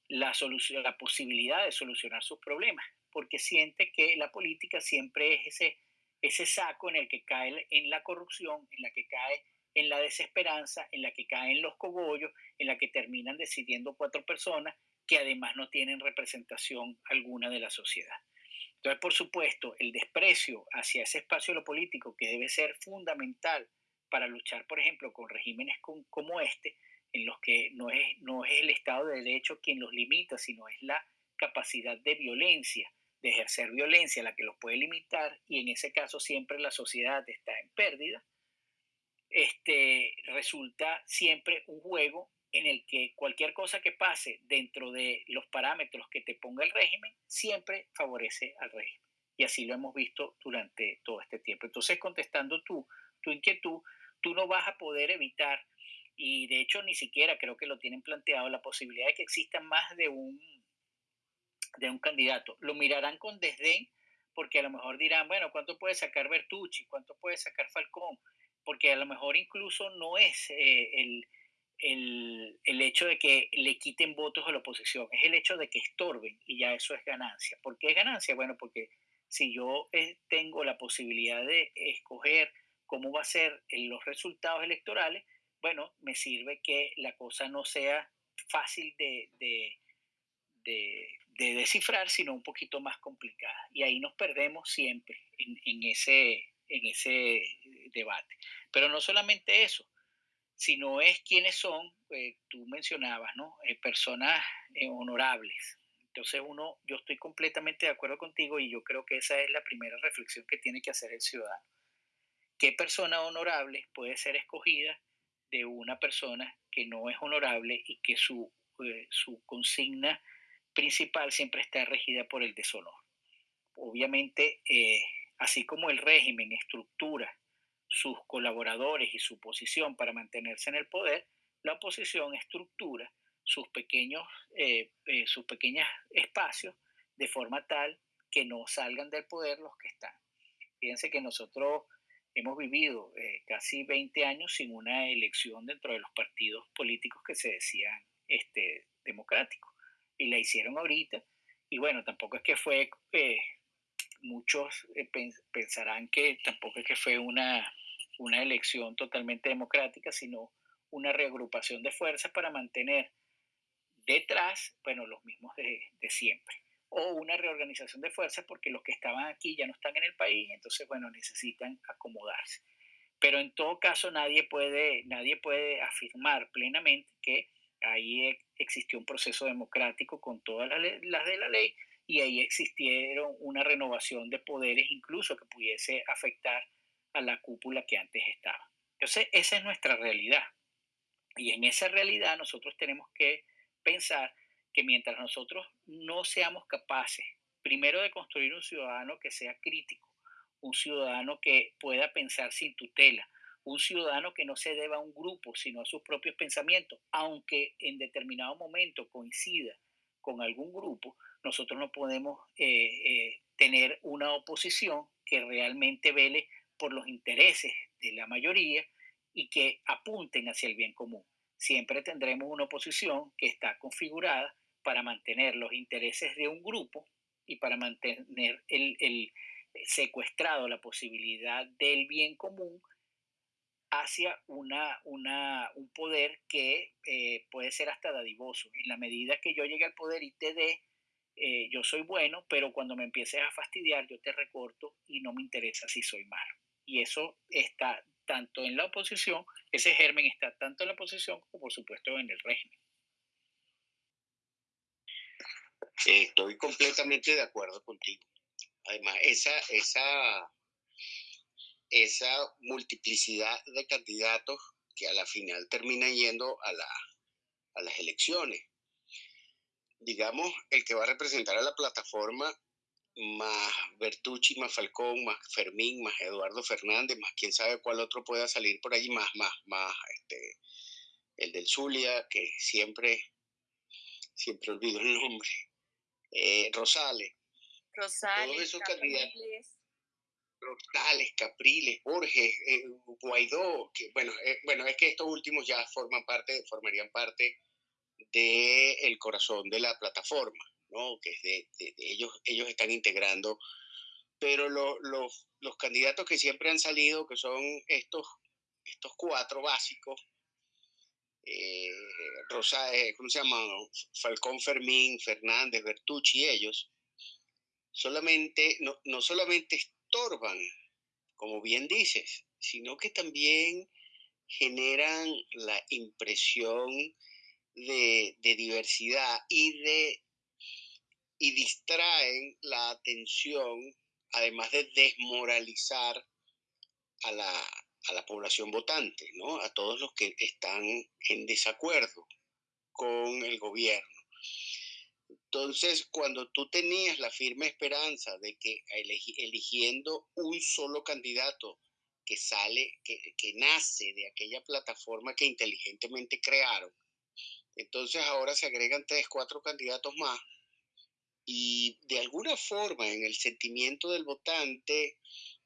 S5: la, solución, la posibilidad de solucionar sus problemas, porque siente que la política siempre es ese, ese saco en el que cae en la corrupción, en la que cae en la desesperanza, en la que caen los cogollos, en la que terminan decidiendo cuatro personas que además no tienen representación alguna de la sociedad. Entonces, por supuesto, el desprecio hacia ese espacio de lo político que debe ser fundamental para luchar, por ejemplo, con regímenes como este, en los que no es, no es el Estado de Derecho quien los limita, sino es la capacidad de violencia, de ejercer violencia la que los puede limitar, y en ese caso siempre la sociedad está en pérdida, este, resulta siempre un juego en el que cualquier cosa que pase dentro de los parámetros que te ponga el régimen siempre favorece al régimen. Y así lo hemos visto durante todo este tiempo. Entonces, contestando tu, tu inquietud, tú no vas a poder evitar, y de hecho ni siquiera creo que lo tienen planteado, la posibilidad de que exista más de un, de un candidato. Lo mirarán con desdén porque a lo mejor dirán, bueno, ¿cuánto puede sacar Bertucci? ¿Cuánto puede sacar Falcón? Porque a lo mejor incluso no es eh, el el, el, hecho de que le quiten votos a la oposición, es el hecho de que estorben y ya eso es ganancia. ¿Por qué es ganancia? Bueno, porque si yo eh, tengo la posibilidad de escoger cómo va a ser los resultados electorales, bueno, me sirve que la cosa no sea fácil de, de, de, de descifrar, sino un poquito más complicada. Y ahí nos perdemos siempre en, en, ese, en ese debate. Pero no solamente eso, sino es quiénes son, eh, tú mencionabas, ¿no? Eh, personas eh, honorables. Entonces uno, yo estoy completamente de acuerdo contigo y yo creo que esa es la primera reflexión que tiene que hacer el ciudadano. ¿Qué persona honorable puede ser escogida de una persona que no es honorable y que su, su consigna principal siempre está regida por el deshonor? Obviamente, así como el régimen estructura sus colaboradores y su posición para mantenerse en el poder, la oposición estructura sus pequeños, eh, eh, sus pequeños espacios de forma tal que no salgan del poder los que están. Fíjense que nosotros hemos vivido eh, casi 20 años sin una elección dentro de los partidos políticos que se decían este, democráticos. Y la hicieron ahorita. Y bueno, tampoco es que fue, muchos pensarán que tampoco es que fue una, una elección totalmente democrática, sino una reagrupación de fuerzas para mantener detrás, bueno, los mismos de, siempre. O una reorganización de fuerzas porque los que estaban aquí ya no están en el país, entonces, bueno, necesitan acomodarse. Pero en todo caso, nadie puede, nadie puede afirmar plenamente que ahí e, existió un proceso democrático con todas las, las de la ley y ahí existieron una renovación de poderes incluso que pudiese afectar a la cúpula que antes estaba. Entonces, esa es nuestra realidad. Y en esa realidad nosotros tenemos que pensar que mientras nosotros no seamos capaces, primero de construir un ciudadano que sea crítico, un ciudadano que pueda pensar sin tutela, un ciudadano que no se deba a un grupo, sino a sus propios pensamientos, aunque en determinado momento coincida con algún grupo, nosotros no podemos eh, eh, tener una oposición que realmente vele por los intereses de la mayoría y que apunten hacia el bien común. Siempre tendremos una oposición que está configurada para mantener los intereses de un grupo y para mantener el, secuestrado la posibilidad del bien común hacia una, un poder que eh, puede ser hasta dadivoso. En la medida que yo llegue al poder y te dé, eh, yo soy bueno, pero cuando me empieces a fastidiar, yo te recorto y no me interesa si soy malo y eso está tanto en la oposición, ese germen está tanto en la oposición como por supuesto en el régimen.
S4: Estoy completamente de acuerdo contigo. Además, esa, esa, esa multiplicidad de candidatos que a la final termina yendo a, la, a las elecciones. Digamos, el que va a representar a la plataforma más Bertucci, más Falcón, más Fermín, más Eduardo Fernández, más quién sabe cuál otro pueda salir por allí, más, más, más, este, el del Zulia, que siempre, siempre olvido el nombre, eh, Rosales.
S6: Rosales,
S4: todos esos candidatos. Rosales, Capriles, Borges, eh, Guaidó, que bueno, eh, bueno, es que estos últimos ya forman parte, formarían parte del el corazón de la plataforma que de, ellos, ellos están integrando pero los candidatos que siempre han salido, que son estos, estos cuatro básicos, eh, Rosa, eh, ¿cómo se llama? Falcón Fermín, Fernández, Bertucci y ellos, solamente, no, no solamente estorban, como bien dices, sino que también generan la impresión de, de diversidad y de y distraen la atención, además de desmoralizar a la, a la población votante, ¿no? A todos los que están en desacuerdo con el gobierno. Entonces, cuando tú tenías la firme esperanza de que eligiendo un solo candidato que sale, que, que, nace de aquella plataforma que inteligentemente crearon, entonces ahora se agregan tres, cuatro candidatos más y de alguna forma en el sentimiento del votante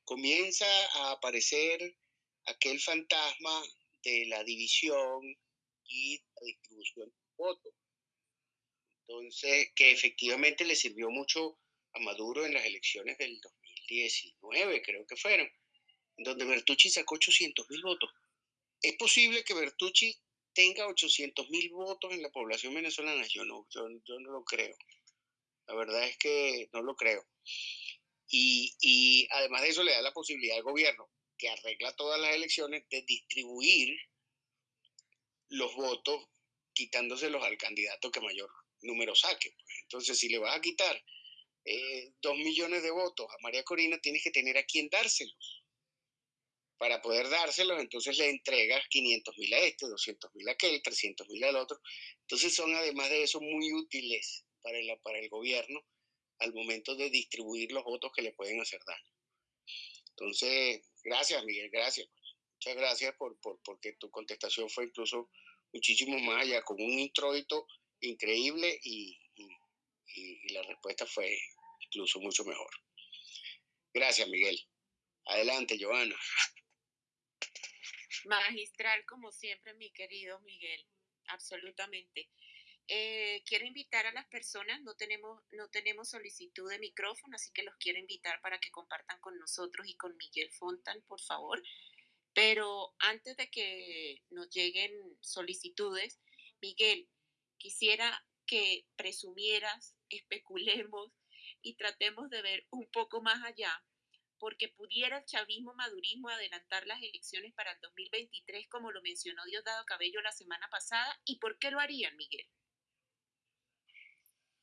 S4: comienza a aparecer aquel fantasma de la división y la distribución de votos. Entonces, que efectivamente le sirvió mucho a Maduro en las elecciones del 2019, creo que fueron, donde Bertucci sacó 800 mil votos. ¿Es posible que Bertucci tenga 800 mil votos en la población venezolana? Yo no, yo, no lo creo. La verdad es que no lo creo. Y además de eso le da la posibilidad al gobierno que arregla todas las elecciones de distribuir los votos quitándoselos al candidato que mayor número saque. Entonces, si le vas a quitar eh, dos millones de votos a María Corina, tienes que tener a quien dárselos. Para poder dárselos, entonces le entregas 500 mil a este, 200 mil a aquel, 300 mil al otro. Entonces son además de eso muy útiles para el, para el gobierno al momento de distribuir los votos que le pueden hacer daño. Entonces, gracias, Miguel, gracias. Muchas gracias por, por, porque tu contestación fue incluso muchísimo más allá, con un introito increíble y, y, y la respuesta fue incluso mucho mejor. Gracias, Miguel. Adelante, Joana.
S6: Magistral, como siempre, mi querido Miguel. Absolutamente. Eh, quiero invitar a las personas, no tenemos, no tenemos solicitud de micrófono, así que los quiero invitar para que compartan con nosotros y con Miguel Fontan, por favor. Pero antes de que nos lleguen solicitudes, Miguel, quisiera que presumieras, especulemos y tratemos de ver un poco más allá, porque pudiera el chavismo madurismo adelantar las elecciones para el 2023, como lo mencionó Diosdado Cabello la semana pasada, y por qué lo harían, Miguel.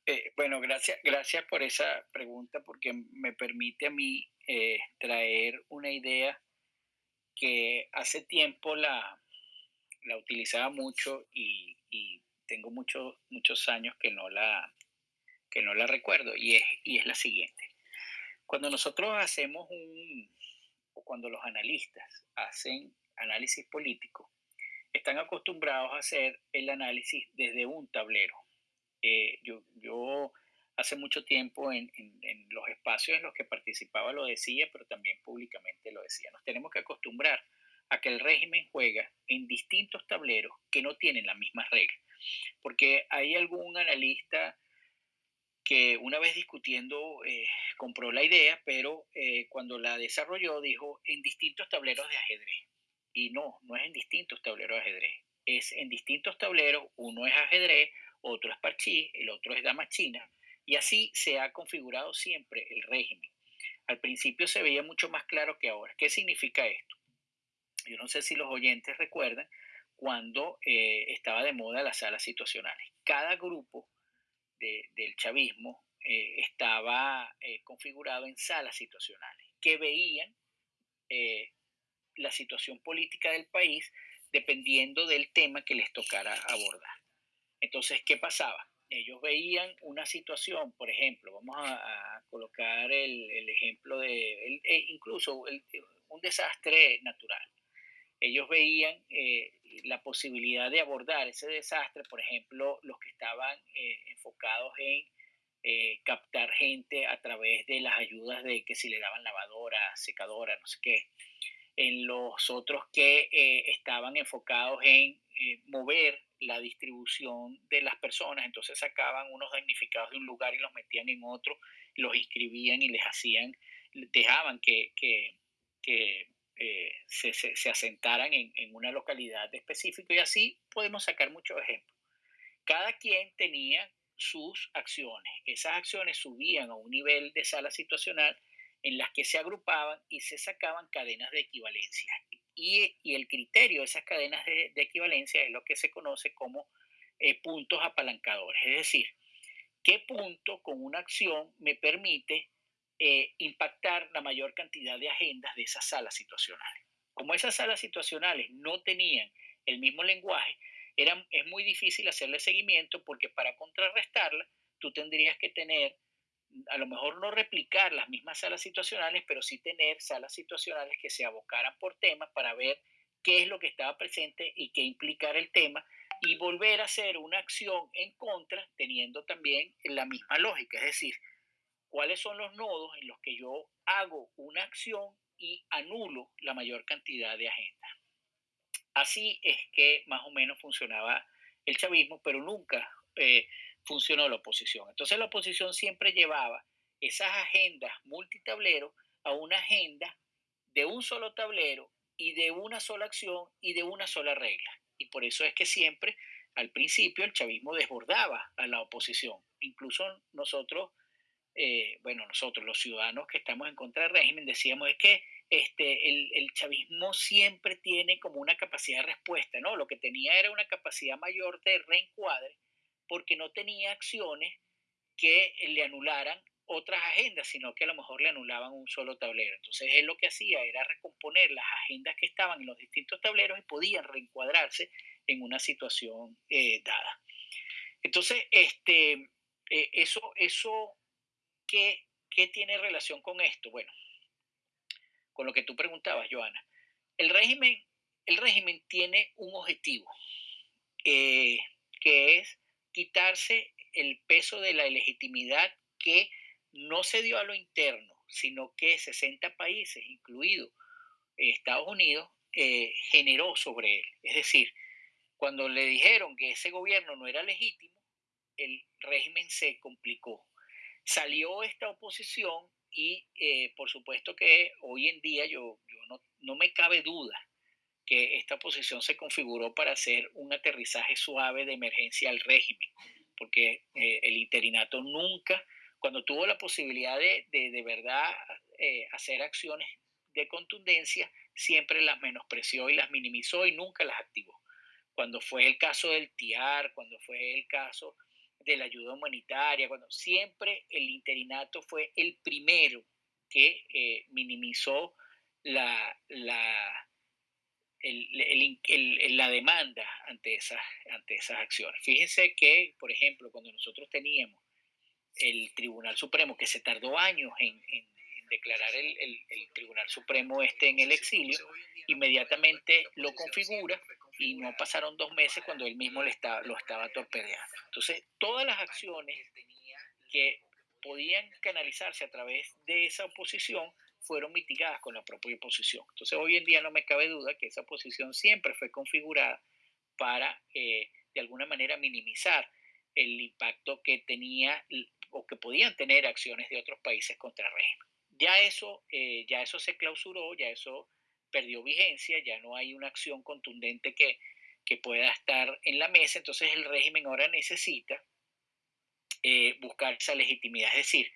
S5: Eh, bueno, gracias, gracias por esa pregunta porque me permite a mí eh, traer una idea que hace tiempo la, la utilizaba mucho y, tengo muchos muchos años que no la, que no la recuerdo y es, y es la siguiente. Cuando nosotros hacemos un, o cuando los analistas hacen análisis político, están acostumbrados a hacer el análisis desde un tablero eh, yo, hace mucho tiempo en, en, los espacios en los que participaba lo decía, pero también públicamente lo decía. Nos tenemos que acostumbrar a que el régimen juega en distintos tableros que no tienen las mismas reglas. Porque hay algún analista que una vez discutiendo eh, compró la idea, pero eh, cuando la desarrolló dijo en distintos tableros de ajedrez. Y no, no es en distintos tableros de ajedrez. Es en distintos tableros, uno es ajedrez, otro es parchí, el otro es dama china, y así se ha configurado siempre el régimen. Al principio se veía mucho más claro que ahora. ¿Qué significa esto? Yo no sé si los oyentes recuerdan cuando eh, estaba de moda las salas situacionales. Cada grupo del chavismo eh, estaba eh, configurado en salas situacionales que veían la situación política del país dependiendo del tema que les tocara abordar. Entonces, ¿qué pasaba? Ellos veían una situación, por ejemplo, vamos a, colocar el, ejemplo de, e incluso un desastre natural. Ellos veían eh, la posibilidad de abordar ese desastre, por ejemplo, los que estaban eh, enfocados en eh, captar gente a través de las ayudas de que si le daban lavadora, secadora, no sé qué. En los otros que estaban enfocados en mover la distribución de las personas, entonces sacaban unos damnificados de un lugar y los metían en otro, los inscribían y les hacían dejaban que, eh, se, asentaran en, en, una localidad específica y así podemos sacar muchos ejemplos. Cada quien tenía sus acciones. Esas acciones subían a un nivel de sala situacional en las que se agrupaban y se sacaban cadenas de equivalencia. Y, el criterio de esas cadenas de, equivalencia es lo que se conoce como eh, puntos apalancadores. Es decir, qué punto con una acción me permite eh, impactar la mayor cantidad de agendas de esas salas situacionales. Como esas salas situacionales no tenían el mismo lenguaje, era, es muy difícil hacerle seguimiento porque para contrarrestarla tú tendrías que tener, a lo mejor no replicar las mismas salas situacionales, pero sí tener salas situacionales que se abocaran por temas para ver qué es lo que estaba presente y qué implicar el tema y volver a hacer una acción en contra teniendo también la misma lógica, es decir, cuáles son los nodos en los que yo hago una acción y anulo la mayor cantidad de agendas. Así es que más o menos funcionaba el chavismo, pero nunca eh, funcionó la oposición. Entonces la oposición siempre llevaba esas agendas multitablero a una agenda de un solo tablero y de una sola acción y de una sola regla. Y por eso es que siempre, al principio, el chavismo desbordaba a la oposición. Incluso nosotros, eh, bueno, nosotros los ciudadanos que estamos en contra del régimen, decíamos es que este, el, chavismo siempre tiene como una capacidad de respuesta, ¿no? Lo que tenía era una capacidad mayor de reencuadre porque no tenía acciones que le anularan otras agendas, sino que a lo mejor le anulaban un solo tablero. Entonces él lo que hacía era recomponer las agendas que estaban en los distintos tableros y podían reencuadrarse en una situación eh, dada. Entonces, este, eh, eso, eso ¿qué, ¿qué tiene relación con esto? Bueno, con lo que tú preguntabas, Joana. El régimen, el régimen tiene un objetivo, eh, que es quitarse el peso de la legitimidad que no se dio a lo interno, sino que 60 países, incluido Estados Unidos, eh, generó sobre él. Es decir, cuando le dijeron que ese gobierno no era legítimo, el régimen se complicó. Salió esta oposición y eh, por supuesto que hoy en día yo, no, no, me cabe duda que esta posición se configuró para hacer un aterrizaje suave de emergencia al régimen, porque eh, el interinato nunca, cuando tuvo la posibilidad de de, de verdad eh, hacer acciones de contundencia, siempre las menospreció y las minimizó y nunca las activó. Cuando fue el caso del TIAR, cuando fue el caso de la ayuda humanitaria, cuando siempre el interinato fue el primero que eh, minimizó la, la, la demanda ante esas, ante esas acciones. Fíjense que, por ejemplo, cuando nosotros teníamos el Tribunal Supremo, que se tardó años en, declarar el, el, Tribunal Supremo este en el exilio, inmediatamente lo configura y no pasaron dos meses cuando él mismo le estaba, lo estaba torpedeando. Entonces, todas las acciones que podían canalizarse a través de esa oposición fueron mitigadas con la propia oposición. Entonces, hoy en día no me cabe duda que esa oposición siempre fue configurada para, eh, de alguna manera, minimizar el impacto que tenía o que podían tener acciones de otros países contra el régimen. Ya eso, eh, ya eso se clausuró, ya eso perdió vigencia, ya no hay una acción contundente que, que pueda estar en la mesa, entonces el régimen ahora necesita eh, buscar esa legitimidad, es decir,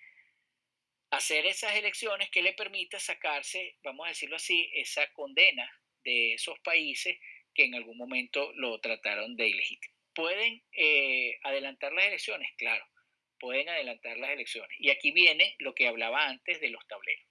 S5: hacer esas elecciones que le permita sacarse, vamos a decirlo así, esa condena de esos países que en algún momento lo trataron de ilegítimo. ¿Pueden eh, adelantar las elecciones? Claro, pueden adelantar las elecciones. Y aquí viene lo que hablaba antes de los tableros.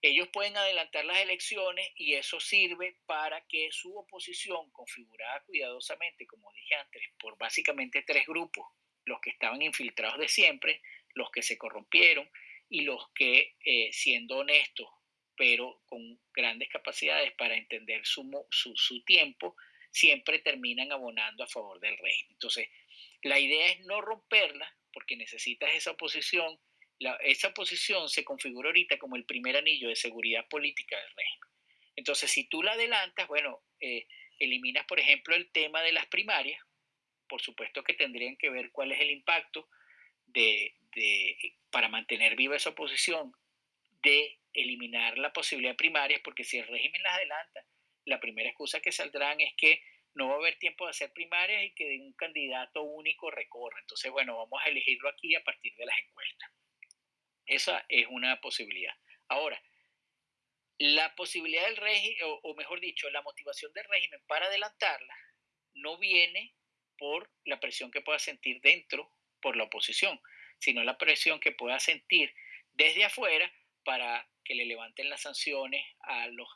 S5: Ellos pueden adelantar las elecciones y eso sirve para que su oposición, configurada cuidadosamente, como dije antes, por básicamente tres grupos, los que estaban infiltrados de siempre, los que se corrompieron y los que, eh, siendo honestos, pero con grandes capacidades para entender su, su, tiempo, siempre terminan abonando a favor del régimen. Entonces, la idea es no romperla, porque necesitas esa oposición esa posición se configura ahorita como el primer anillo de seguridad política del régimen. Entonces, si tú la adelantas, bueno, eh, eliminas, por ejemplo, el tema de las primarias, por supuesto que tendrían que ver cuál es el impacto de, para mantener viva esa oposición de eliminar la posibilidad de primarias, porque si el régimen las adelanta, la primera excusa que saldrán es que no va a haber tiempo de hacer primarias y que un candidato único recorra. Entonces, bueno, vamos a elegirlo aquí a partir de las encuestas. Esa es una posibilidad. Ahora, la posibilidad del régimen, o, mejor dicho, la motivación del régimen para adelantarla no viene por la presión que pueda sentir dentro por la oposición, sino la presión que pueda sentir desde afuera para que le levanten las sanciones a los,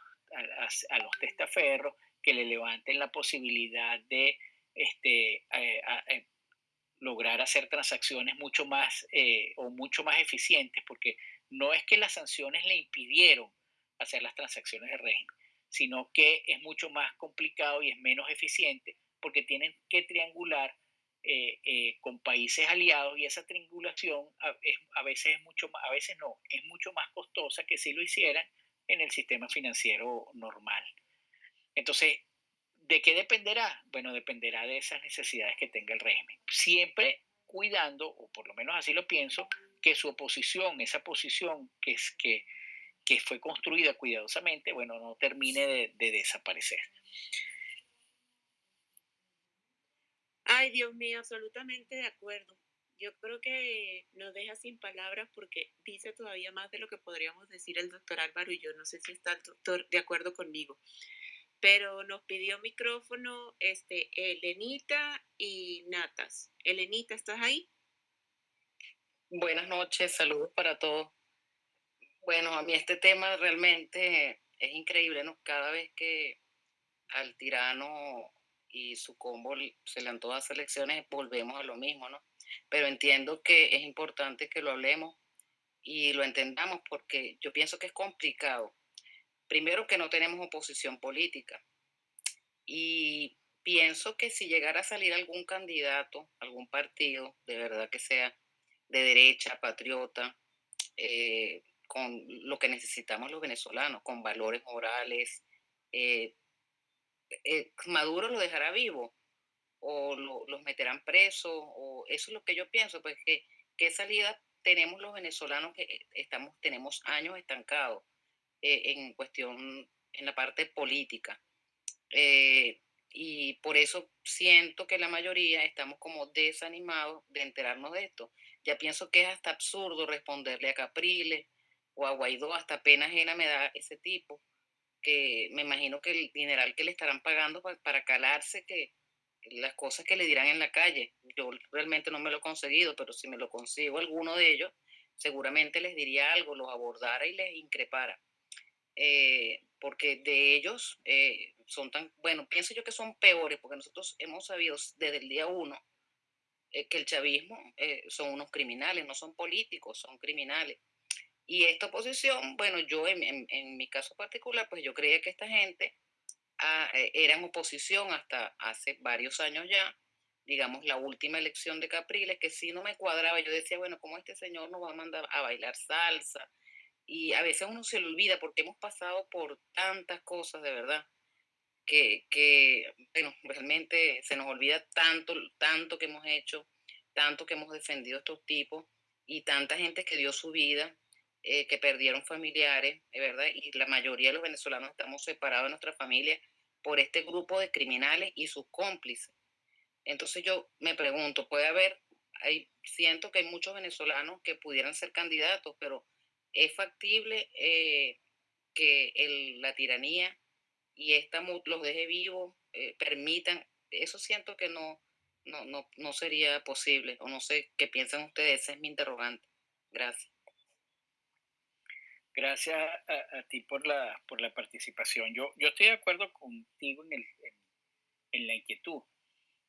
S5: a, los testaferros, que le levanten la posibilidad de este, eh, eh, lograr hacer transacciones mucho más eh, o mucho más eficientes, porque no es que las sanciones le impidieron hacer las transacciones de régimen, sino que es mucho más complicado y es menos eficiente porque tienen que triangular eh, eh, con países aliados y esa triangulación a, veces es mucho más, a veces no, es mucho más costosa que si lo hicieran en el sistema financiero normal. Entonces, ¿de qué dependerá? Bueno, dependerá de esas necesidades que tenga el régimen. Siempre cuidando, o por lo menos así lo pienso, que su oposición, esa posición que, es, que, que fue construida cuidadosamente, bueno, no termine de, de desaparecer.
S3: Ay, Dios mío, absolutamente de acuerdo. Yo creo que nos deja sin palabras porque dice todavía más de lo que podríamos decir el doctor Álvaro y yo. No sé si está el doctor de acuerdo conmigo. Pero nos pidió micrófono este, Elenita y Natas. Elenita, ¿estás ahí?
S7: Buenas noches, saludos para todos. Bueno, a mí este tema realmente es increíble, ¿no? Cada vez que al tirano y su combo se han todas las elecciones, volvemos a lo mismo, ¿no? Pero entiendo que es importante que lo hablemos y lo entendamos porque yo pienso que es complicado. Primero que no tenemos oposición política y pienso que si llegara a salir algún candidato, algún partido, de verdad que sea de derecha, patriota, eh, con lo que necesitamos los venezolanos, con valores morales. Eh, eh, Maduro lo dejará vivo o los meterán presos, o eso es lo que yo pienso, pues que qué salida tenemos los venezolanos que estamos, tenemos años estancados en cuestión, en la parte política. y por eso siento que la mayoría estamos como desanimados de enterarnos de esto. Ya pienso que es hasta absurdo responderle a Capriles, o a Guaidó, hasta pena ajena me da ese tipo, que me imagino que el dineral que le estarán pagando para, calarse, que las cosas que le dirán en la calle, yo realmente no me lo he conseguido, pero si me lo consigo alguno de ellos, seguramente les diría algo, los abordara y les increpara. Eh, porque de ellos eh, son tan, bueno, pienso yo que son peores, porque nosotros hemos sabido desde el día uno eh, que el chavismo son unos criminales, no son políticos, son criminales. Y esta oposición, bueno, yo en, mi caso particular, pues yo creía que esta gente ah, eh, era en oposición hasta hace varios años ya, digamos, la última elección de Capriles, que sí no me cuadraba. Yo decía, bueno, ¿cómo este señor nos va a mandar a bailar salsa? Y a veces uno se le olvida porque hemos pasado por tantas cosas, de verdad, que, que bueno, realmente se nos olvida tanto, tanto que hemos hecho, tanto que hemos defendido a estos tipos y tanta gente que dio su vida eh, que perdieron familiares, ¿verdad? Y la mayoría de los venezolanos estamos separados de nuestra familia por este grupo de criminales y sus cómplices. Entonces yo me pregunto, puede haber, hay, siento que hay muchos venezolanos que pudieran ser candidatos, pero es factible eh, que el, la tiranía y esta los deje vivos, eh, permitan, eso siento que no, no, no, no sería posible, o no sé qué piensan ustedes, ese es mi interrogante. Gracias.
S5: Gracias a, ti por la, por la participación. Yo, yo estoy de acuerdo contigo en, el, en, la inquietud.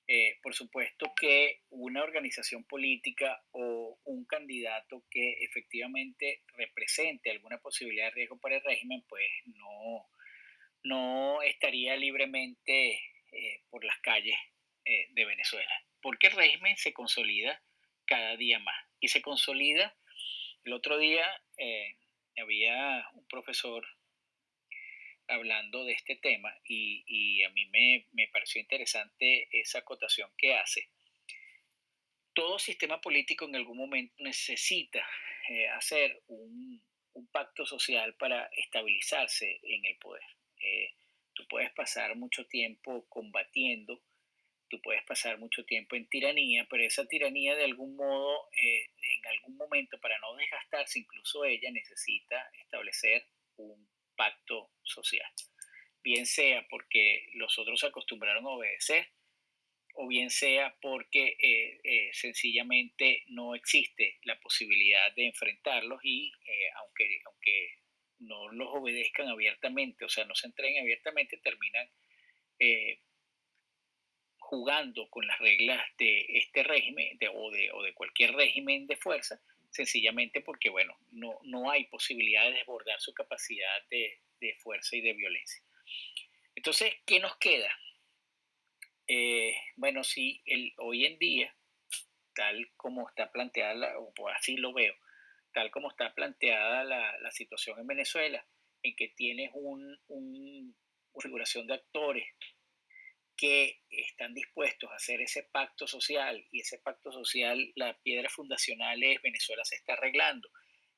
S5: Eh, por supuesto que una organización política o un candidato que efectivamente represente alguna posibilidad de riesgo para el régimen, pues no, no estaría libremente eh, por las calles eh, de Venezuela, porque el régimen se consolida cada día más y se consolida. El otro día había un profesor hablando de este tema y, a mí me, pareció interesante esa acotación que hace. Todo sistema político en algún momento necesita eh, hacer un, un pacto social para estabilizarse en el poder. Eh, tú puedes pasar mucho tiempo combatiendo, tú puedes pasar mucho tiempo en tiranía, pero esa tiranía de algún modo, eh, en algún momento, para no desgastarse, incluso ella necesita establecer un pacto social. Bien sea porque los otros se acostumbraron a obedecer, o bien sea porque eh, eh, sencillamente no existe la posibilidad de enfrentarlos y aunque, aunque no los obedezcan abiertamente, o sea, no se entreguen abiertamente, terminan jugando con las reglas de este régimen o, de, o, de, cualquier régimen de fuerza, sencillamente porque, bueno, no, no hay posibilidad de desbordar su capacidad de, de fuerza y de violencia. Entonces, ¿qué nos queda? Eh, bueno, sí, el, hoy en día, tal como está planteada, o así lo veo, tal como está planteada la, situación en Venezuela, en que tienes un, una configuración de actores que están dispuestos a hacer ese pacto social y ese pacto social, la piedra fundacional es Venezuela se está arreglando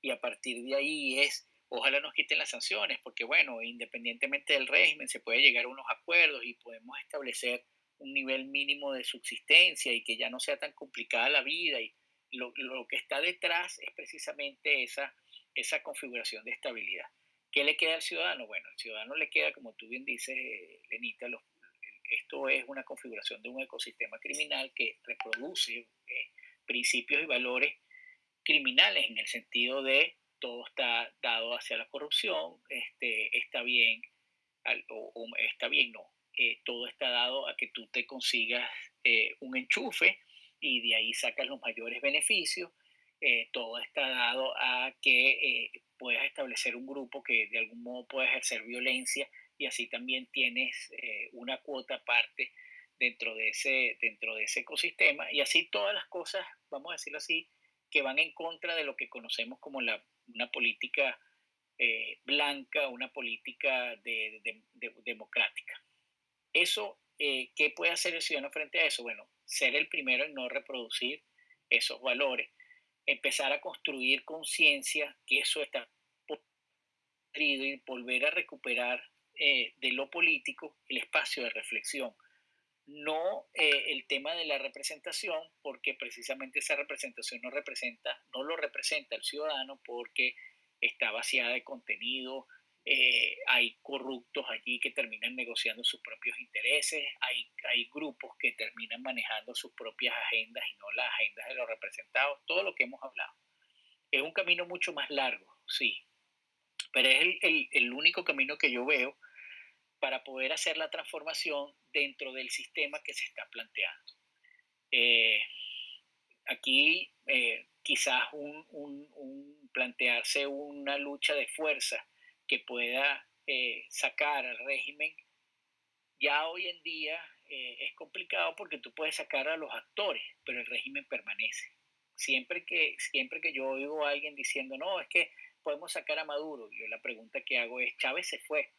S5: y a partir de ahí es, ojalá nos quiten las sanciones, porque bueno, independientemente del régimen se puede llegar a unos acuerdos y podemos establecer un nivel mínimo de subsistencia y que ya no sea tan complicada la vida. Y lo, lo que está detrás es precisamente esa, esa configuración de estabilidad. ¿Qué le queda al ciudadano? Bueno, al ciudadano le queda, como tú bien dices, eh, Lenita, los, esto es una configuración de un ecosistema criminal que reproduce eh, principios y valores criminales en el sentido de todo está dado hacia la corrupción, este, está bien, está bien, no, eh, todo está dado a que tú te consigas eh, un enchufe y de ahí sacas los mayores beneficios. Eh, todo está dado a que puedas establecer un grupo que de algún modo pueda ejercer violencia y así también tienes una cuota aparte dentro de, ese, dentro de ese ecosistema y así todas las cosas, vamos a decirlo así, que van en contra de lo que conocemos como la, una política blanca, una política de, democrática. Eso, eh, ¿qué puede hacer el ciudadano frente a eso? Bueno, ser el primero en no reproducir esos valores, empezar a construir conciencia que eso está podrido y volver a recuperar eh, de lo político el espacio de reflexión. No eh, el tema de la representación, porque precisamente esa representación no representa, no lo representa el ciudadano porque está vaciada de contenido, eh, hay corruptos allí que terminan negociando sus propios intereses, hay, hay grupos que terminan manejando sus propias agendas y no las agendas de los representados, todo lo que hemos hablado. Es un camino mucho más largo, sí, pero es el, el, el único camino que yo veo para poder hacer la transformación dentro del sistema que se está planteando. Eh, aquí eh, quizás un, un, un plantearse una lucha de fuerza que pueda eh, sacar al régimen, ya hoy en día eh, es complicado porque tú puedes sacar a los actores, pero el régimen permanece. Siempre que, siempre que yo oigo a alguien diciendo, no, es que podemos sacar a Maduro, yo la pregunta que hago es, Chávez se fue,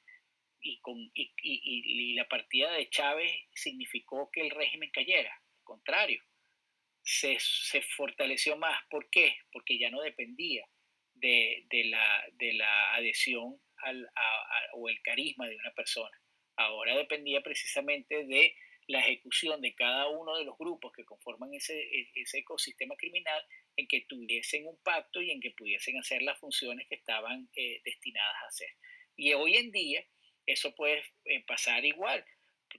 S5: y, con, y, y, la partida de Chávez significó que el régimen cayera, al contrario, se, se, fortaleció más. ¿Por qué? Porque ya no dependía de, de, la, de la, adhesión al, o el carisma de una persona. Ahora dependía precisamente de la ejecución de cada uno de los grupos que conforman ese, e, ese ecosistema criminal en que tuviesen un pacto y en que pudiesen hacer las funciones que estaban eh, destinadas a hacer. Y hoy en día eso puede eh, pasar igual.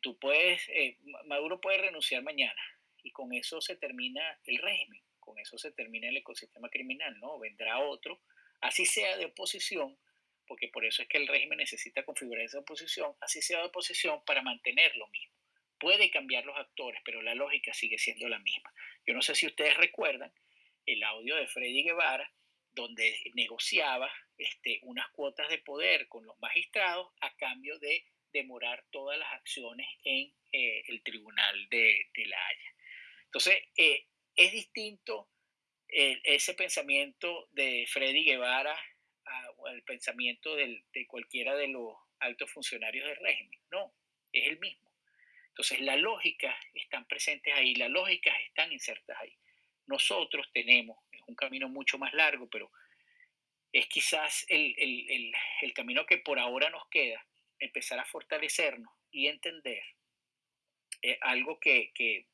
S5: Tú puedes, eh, Maduro puede renunciar mañana y con eso se termina el régimen, con eso se termina el ecosistema criminal, ¿no? Vendrá otro así sea de oposición, porque por eso es que el régimen necesita configurar esa oposición, así sea de oposición para mantener lo mismo. Puede cambiar los actores, pero la lógica sigue siendo la misma. Yo no sé si ustedes recuerdan el audio de Freddy Guevara, donde negociaba este, unas cuotas de poder con los magistrados a cambio de demorar todas las acciones en eh, el tribunal de, La Haya. Entonces, eh, es distinto ese pensamiento de Freddy Guevara el pensamiento de cualquiera de los altos funcionarios del régimen. No, es el mismo. Entonces, las lógicas están presentes ahí, las lógicas están insertas ahí. Nosotros tenemos, es un camino mucho más largo, pero es quizás el, el, camino que por ahora nos queda, empezar a fortalecernos y entender eh, algo que, que,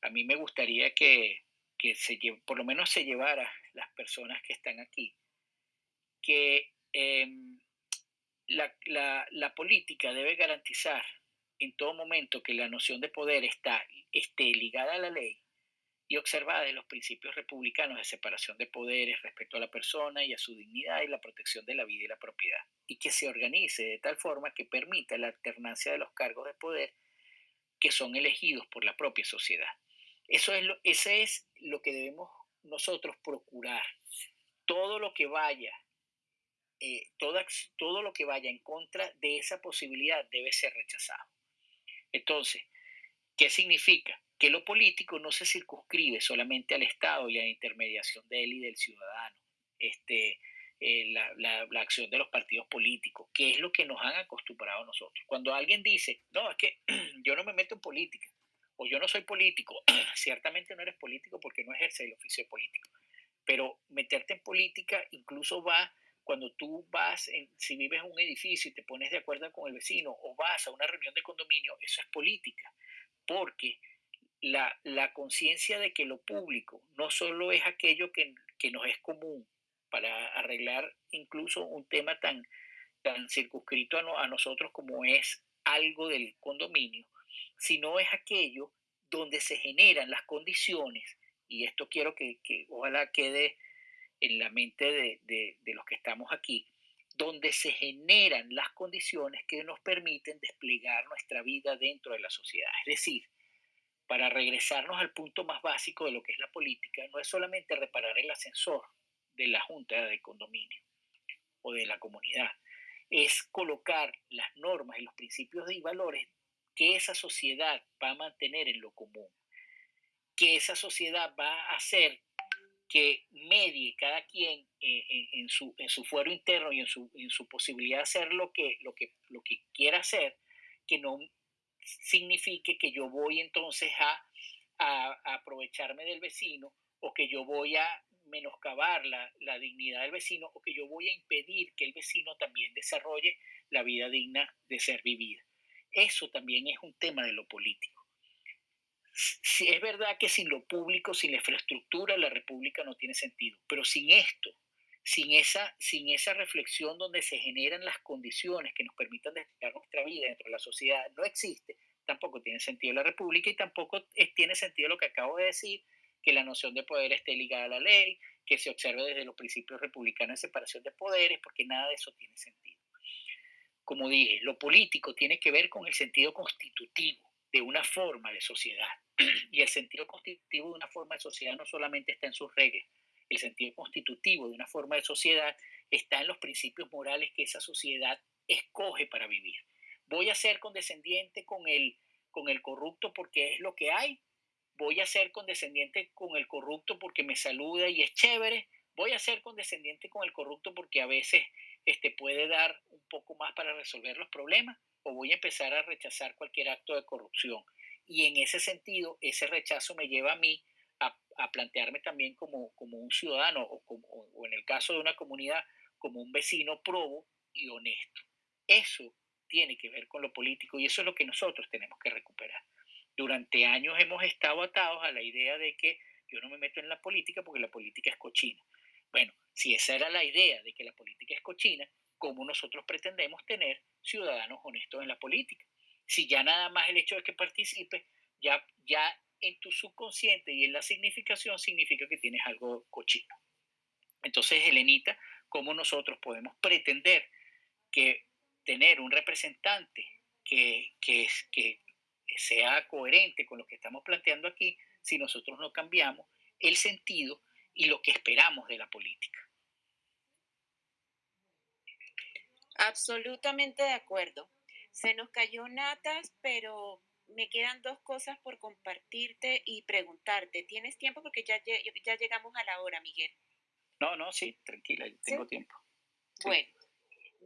S5: a mí me gustaría que, que se, por lo menos se llevara las personas que están aquí, que em, la, la, la, política debe garantizar en todo momento que la noción de poder está, esté ligada a la ley y observada de los principios republicanos de separación de poderes respecto a la persona y a su dignidad y la protección de la vida y la propiedad, y que se organice de tal forma que permita la alternancia de los cargos de poder que son elegidos por la propia sociedad. Eso es lo, es lo que debemos nosotros procurar. Todo lo que vaya, eh, todo lo que vaya en contra de esa posibilidad debe ser rechazado. Entonces, ¿qué significa? Que lo político no se circunscribe solamente al Estado y a la intermediación de él y del ciudadano. Este, eh, la, acción de los partidos políticos, que es lo que nos han acostumbrado a nosotros. Cuando alguien dice, no, es que yo no me meto en política, o yo no soy político, ciertamente no eres político porque no ejerces el oficio político, pero meterte en política incluso va cuando tú vas, en, si vives en un edificio y te pones de acuerdo con el vecino o vas a una reunión de condominio, eso es política, porque la, la conciencia de que lo público no solo es aquello que, que, nos es común para arreglar incluso un tema tan, tan circunscrito a, a nosotros como es algo del condominio, sino es aquello donde se generan las condiciones, y esto quiero que, que ojalá quede en la mente de, de, los que estamos aquí, donde se generan las condiciones que nos permiten desplegar nuestra vida dentro de la sociedad. Es decir, para regresarnos al punto más básico de lo que es la política, no es solamente reparar el ascensor de la junta de condominio o de la comunidad, es colocar las normas y los principios y valores que esa sociedad va a mantener en lo común, que esa sociedad va a hacer que medie cada quien eh, en, su, en su fuero interno y en su, en su posibilidad de hacer lo que, lo, que, lo que quiera hacer, que no signifique que yo voy entonces a, a, aprovecharme del vecino o que yo voy a menoscabar la, la, dignidad del vecino o que yo voy a impedir que el vecino también desarrolle la vida digna de ser vivida. Eso también es un tema de lo político. Si es verdad que sin lo público, sin la infraestructura, la república no tiene sentido, pero sin esto, sin esa, sin esa reflexión donde se generan las condiciones que nos permitan destacar nuestra vida dentro de la sociedad, no existe, tampoco tiene sentido la república y tampoco tiene sentido lo que acabo de decir, que la noción de poder esté ligada a la ley, que se observe desde los principios republicanos de separación de poderes, porque nada de eso tiene sentido como dije, lo político tiene que ver con el sentido constitutivo de una forma de sociedad. Y el sentido constitutivo de una forma de sociedad no solamente está en sus reglas, el sentido constitutivo de una forma de sociedad está en los principios morales que esa sociedad escoge para vivir. Voy a ser condescendiente con el, con el corrupto porque es lo que hay. Voy a ser condescendiente con el corrupto porque me saluda y es chévere. Voy a ser condescendiente con el corrupto porque a veces este, puede dar un poco más para resolver los problemas o voy a empezar a rechazar cualquier acto de corrupción. Y en ese sentido, ese rechazo me lleva a mí a, plantearme también como, como un ciudadano o, como, o en el caso de una comunidad como un vecino probo y honesto. Eso tiene que ver con lo político y eso es lo que nosotros tenemos que recuperar. Durante años hemos estado atados a la idea de que yo no me meto en la política porque la política es cochina. Bueno, si esa era la idea de que la política es cochina, ¿cómo nosotros pretendemos tener ciudadanos honestos en la política? Si ya nada más el hecho de que participe, ya, ya en tu subconsciente y en la significación significa que tienes algo cochino. Entonces, Helenita, ¿cómo nosotros podemos pretender que tener un representante que, que, que sea coherente con lo que estamos planteando aquí si nosotros no cambiamos el sentido y lo que esperamos de la política.
S3: Absolutamente de acuerdo. Se nos cayó natas, pero me quedan dos cosas por compartirte y preguntarte. ¿Tienes tiempo? Porque ya, ya llegamos a la hora, Miguel.
S5: No, no, sí, tranquila, tengo tiempo.
S3: Bueno,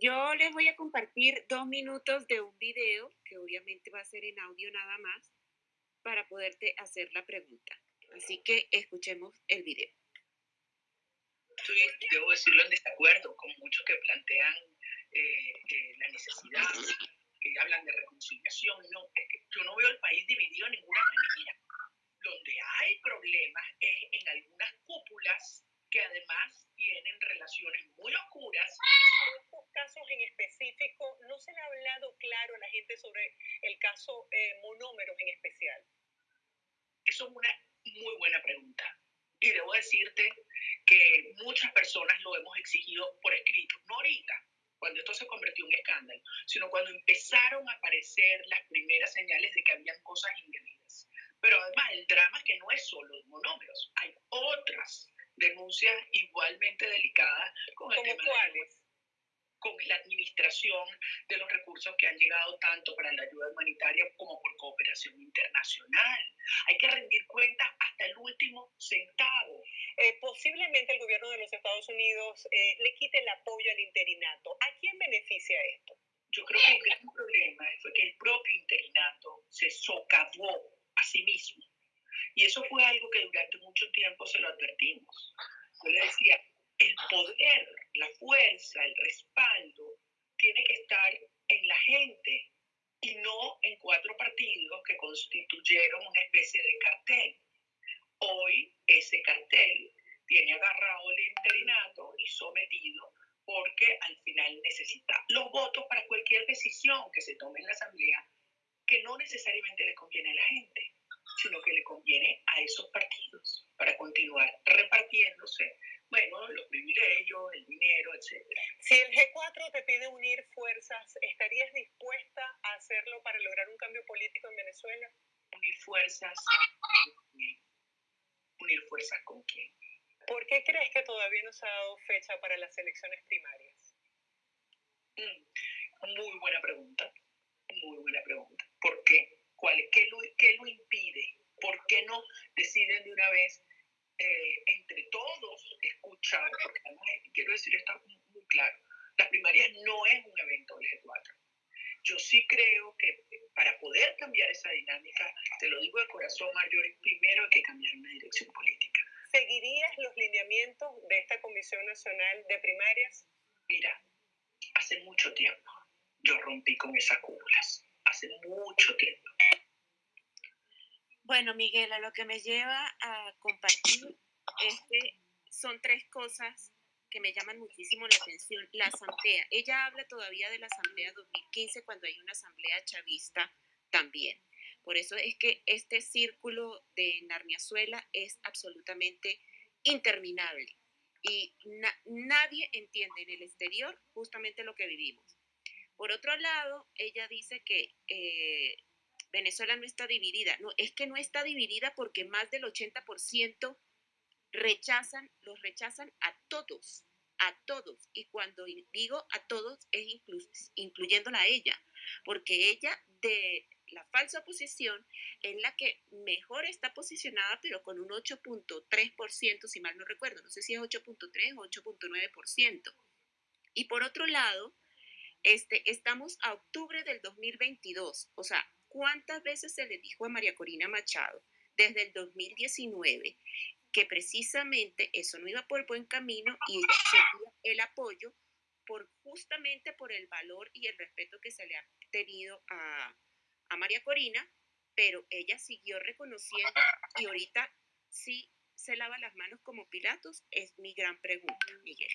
S3: yo les voy a compartir dos minutos de un video, que obviamente va a ser en audio nada más, para poderte hacer la pregunta. Así que escuchemos el video.
S8: estoy, debo decirlo, en desacuerdo con muchos que plantean eh, eh, la necesidad, que hablan de reconciliación. No, es que yo no veo el país dividido de ninguna manera. Donde hay problemas es en algunas cúpulas que además tienen relaciones muy oscuras.
S9: En estos casos en específico, ¿no se le ha hablado claro a la gente sobre el caso eh, monómeros en especial?
S8: Eso es una muy buena pregunta. Y debo decirte que muchas personas lo hemos exigido por escrito, no ahorita, cuando esto se convirtió en escándalo, sino cuando empezaron a aparecer las primeras señales de que habían cosas indebidas. Pero además el drama es que no es solo de monómeros, hay otras denuncias igualmente delicadas con el tema
S9: cuáles?
S8: Con la administración de los recursos que han llegado tanto para la ayuda humanitaria como por cooperación internacional. Hay que rendir cuentas hasta el último centavo.
S9: Eh, posiblemente el gobierno de los Estados Unidos eh, le quite el apoyo al interinato. ¿A quién beneficia esto?
S8: Yo creo que el gran problema fue que el propio interinato se socavó a sí mismo. Y eso fue algo que durante mucho tiempo se lo advertimos. Yo le decía, el poder, la fuerza, el respaldo tiene que estar en la gente y no en cuatro partidos que constituyeron una especie de cartel. Hoy ese cartel tiene agarrado el interinato y sometido porque al final necesita los votos para cualquier decisión que se tome en la Asamblea que no necesariamente le conviene a la gente, sino que le conviene a esos partidos para continuar repartiéndose bueno, los privilegios, el dinero, etc.
S9: Si el G4 te pide unir fuerzas, ¿estarías dispuesta a hacerlo para lograr un cambio político en Venezuela?
S8: Unir fuerzas. ¿Unir fuerzas con quién?
S9: ¿Por qué crees que todavía no se ha dado fecha para las elecciones primarias?
S8: Mm, muy buena pregunta. Muy buena pregunta. ¿Por qué? ¿Cuál, qué, lo, ¿Qué lo impide? ¿Por qué no deciden de una vez eh, entre todos escuchar, porque además quiero decir esto muy, claro, las primarias no es un evento del G4. Yo sí creo que para poder cambiar esa dinámica, te lo digo de corazón, Marjorie, primero hay que cambiar una dirección política.
S9: ¿Seguirías los lineamientos de esta Comisión Nacional de Primarias?
S8: Mira, hace mucho tiempo yo rompí con esas cúpulas, hace mucho tiempo.
S3: Bueno, Miguel, a lo que me lleva a compartir es que son tres cosas que me llaman muchísimo la atención. La asamblea, ella habla todavía de la asamblea 2015 cuando hay una asamblea chavista también. Por eso es que este círculo de Narmiazuela es absolutamente interminable y nadie entiende en el exterior justamente lo que vivimos. Por otro lado, ella dice que eh, Venezuela no está dividida. No, es que no está dividida porque más del 80% rechazan, los rechazan a todos, a todos. Y cuando digo a todos es incluyéndola a ella, porque ella de la falsa oposición es la que mejor está posicionada, pero con un 8.3%, si mal no recuerdo, no sé si es 8.3 o 8.9%. Y por otro lado, este, estamos a octubre del 2022, o sea, ¿Cuántas veces se le dijo a María Corina Machado desde el 2019 que precisamente eso no iba por buen camino y ella el apoyo por justamente por el valor y el respeto que se le ha tenido a, a María Corina, pero ella siguió reconociendo y ahorita sí se lava las manos como Pilatos, es mi gran pregunta, Miguel.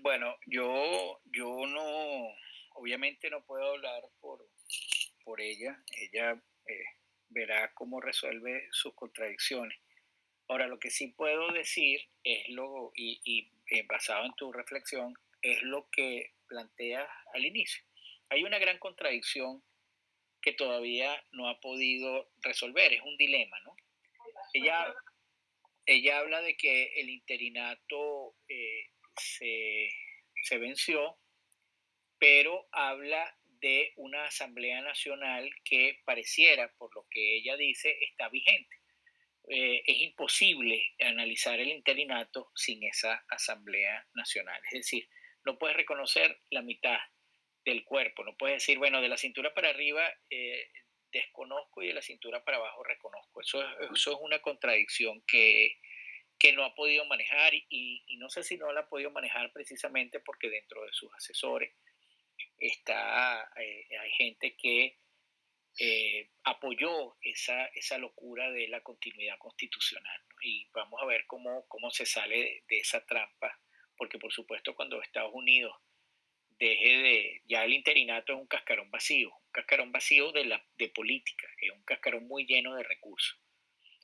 S5: Bueno, yo, yo no, obviamente no puedo hablar por, por ella, ella eh, verá cómo resuelve sus contradicciones. Ahora, lo que sí puedo decir es lo, y, y eh, basado en tu reflexión, es lo que planteas al inicio. Hay una gran contradicción que todavía no ha podido resolver, es un dilema, ¿no? Ella, ella habla de que el interinato eh, se, se venció pero habla de una Asamblea Nacional que pareciera, por lo que ella dice, está vigente. Eh, es imposible analizar el interinato sin esa Asamblea Nacional. Es decir, no puedes reconocer la mitad del cuerpo, no puedes decir, bueno, de la cintura para arriba eh, desconozco y de la cintura para abajo reconozco. Eso, es una contradicción que, que no ha podido manejar y, no sé si no la ha podido manejar precisamente porque dentro de sus asesores está, eh, hay gente que eh, apoyó esa, esa locura de la continuidad constitucional. Y vamos a ver cómo, cómo se sale de esa trampa, porque por supuesto cuando Estados Unidos deje de, ya el interinato es un cascarón vacío, un cascarón vacío de, la, de política, es un cascarón muy lleno de recursos.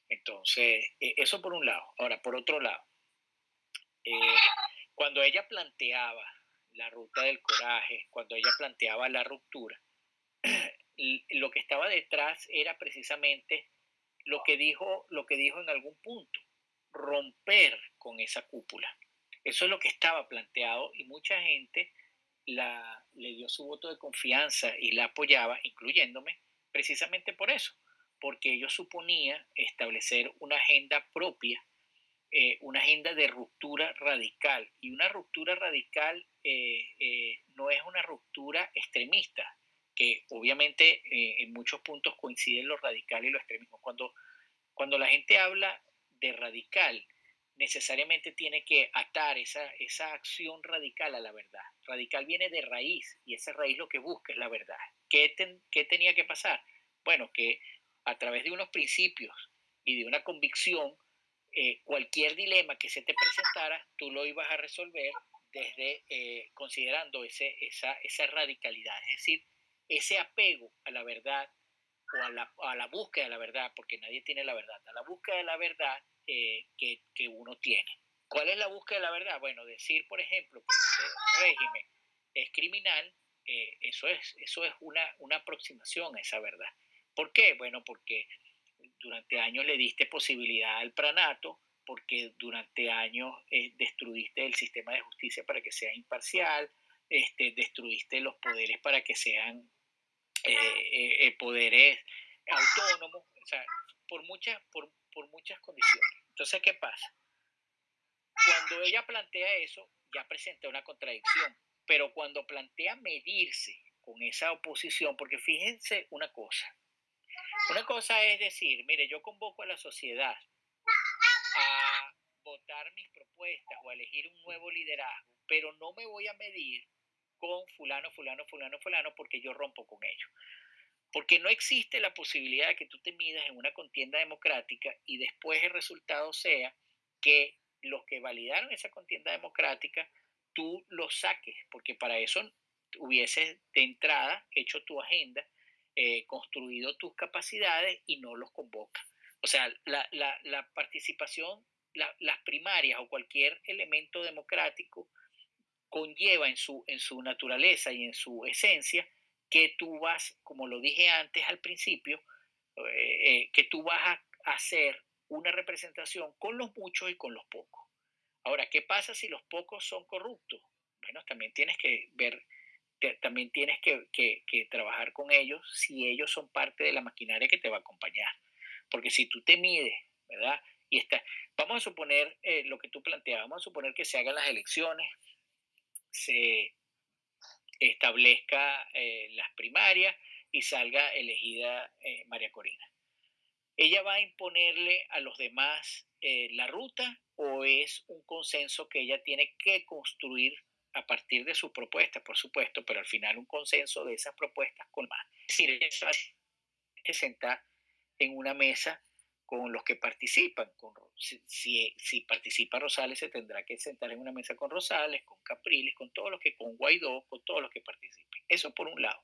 S5: Entonces, e, eso por un lado. Ahora, por otro lado, eh, cuando ella planteaba la ruta del coraje, cuando ella planteaba la ruptura, lo que estaba detrás era precisamente lo que dijo, lo que dijo en algún punto, romper con esa cúpula. Eso es lo que estaba planteado y mucha gente la, le dio su voto de confianza y la apoyaba, incluyéndome, precisamente por eso, porque ellos suponía establecer una agenda propia, eh, una agenda de ruptura radical. Y una ruptura radical eh, eh, no es una ruptura extremista, que obviamente en muchos puntos coinciden lo radical y lo extremismo. Cuando, cuando la gente habla de radical, necesariamente tiene que atar esa, esa acción radical a la verdad. Radical viene de raíz y esa raíz lo que busca es la verdad. ¿Qué, qué tenía que pasar? Bueno, que a través de unos principios y de una convicción, eh, cualquier dilema que se te presentara, tú lo ibas a resolver desde eh, considerando ese, esa, esa radicalidad, es decir, ese apego a la verdad o a la, a la búsqueda de la verdad, porque nadie tiene la verdad, a la búsqueda de la verdad eh, que, que, uno tiene. ¿Cuál es la búsqueda de la verdad? Bueno, decir, por ejemplo, que este régimen es criminal, eh, eso es, eso es una, una aproximación a esa verdad. ¿Por qué? Bueno, porque durante años le diste posibilidad al pranato, porque durante años eh, destruiste el sistema de justicia para que sea imparcial, este, destruiste los poderes para que sean poderes autónomos, o sea, por muchas, por, por muchas condiciones. Entonces, ¿qué pasa? Cuando ella plantea eso, ya presenta una contradicción, pero cuando plantea medirse con esa oposición, porque fíjense una cosa, una cosa es decir, mire, yo convoco a la sociedad mis propuestas o elegir un nuevo liderazgo, pero no me voy a medir con fulano, fulano, fulano, fulano, porque yo rompo con ellos. Porque no existe la posibilidad de que tú te midas en una contienda democrática y después el resultado sea que los que validaron esa contienda democrática, tú los saques, porque para eso hubieses de entrada hecho tu agenda, eh, construido tus capacidades y no los convocas. O sea, la, participación, las primarias o cualquier elemento democrático conlleva en su, en su naturaleza y en su esencia que tú vas, como lo dije antes al principio, eh, eh, que tú vas a hacer una representación con los muchos y con los pocos. Ahora, ¿qué pasa si los pocos son corruptos? Bueno, también tienes que ver, también tienes que, trabajar con ellos si ellos son parte de la maquinaria que te va a acompañar. Porque si tú te mides, ¿verdad? Y está, vamos a suponer eh, lo que tú planteabas, vamos a suponer que se hagan las elecciones, se establezca eh, las primarias y salga elegida eh, María Corina. ¿Ella va a imponerle a los demás la ruta o es un consenso que ella tiene que construir a partir de sus propuestas, por supuesto, pero al final un consenso de esas propuestas con más? Es decir, ella que sentar en una mesa con los que participan. Con, si, si, participa Rosales, se tendrá que sentar en una mesa con Rosales, con Capriles, con todos los que, con Guaidó, con todos los que participen. Eso por un lado.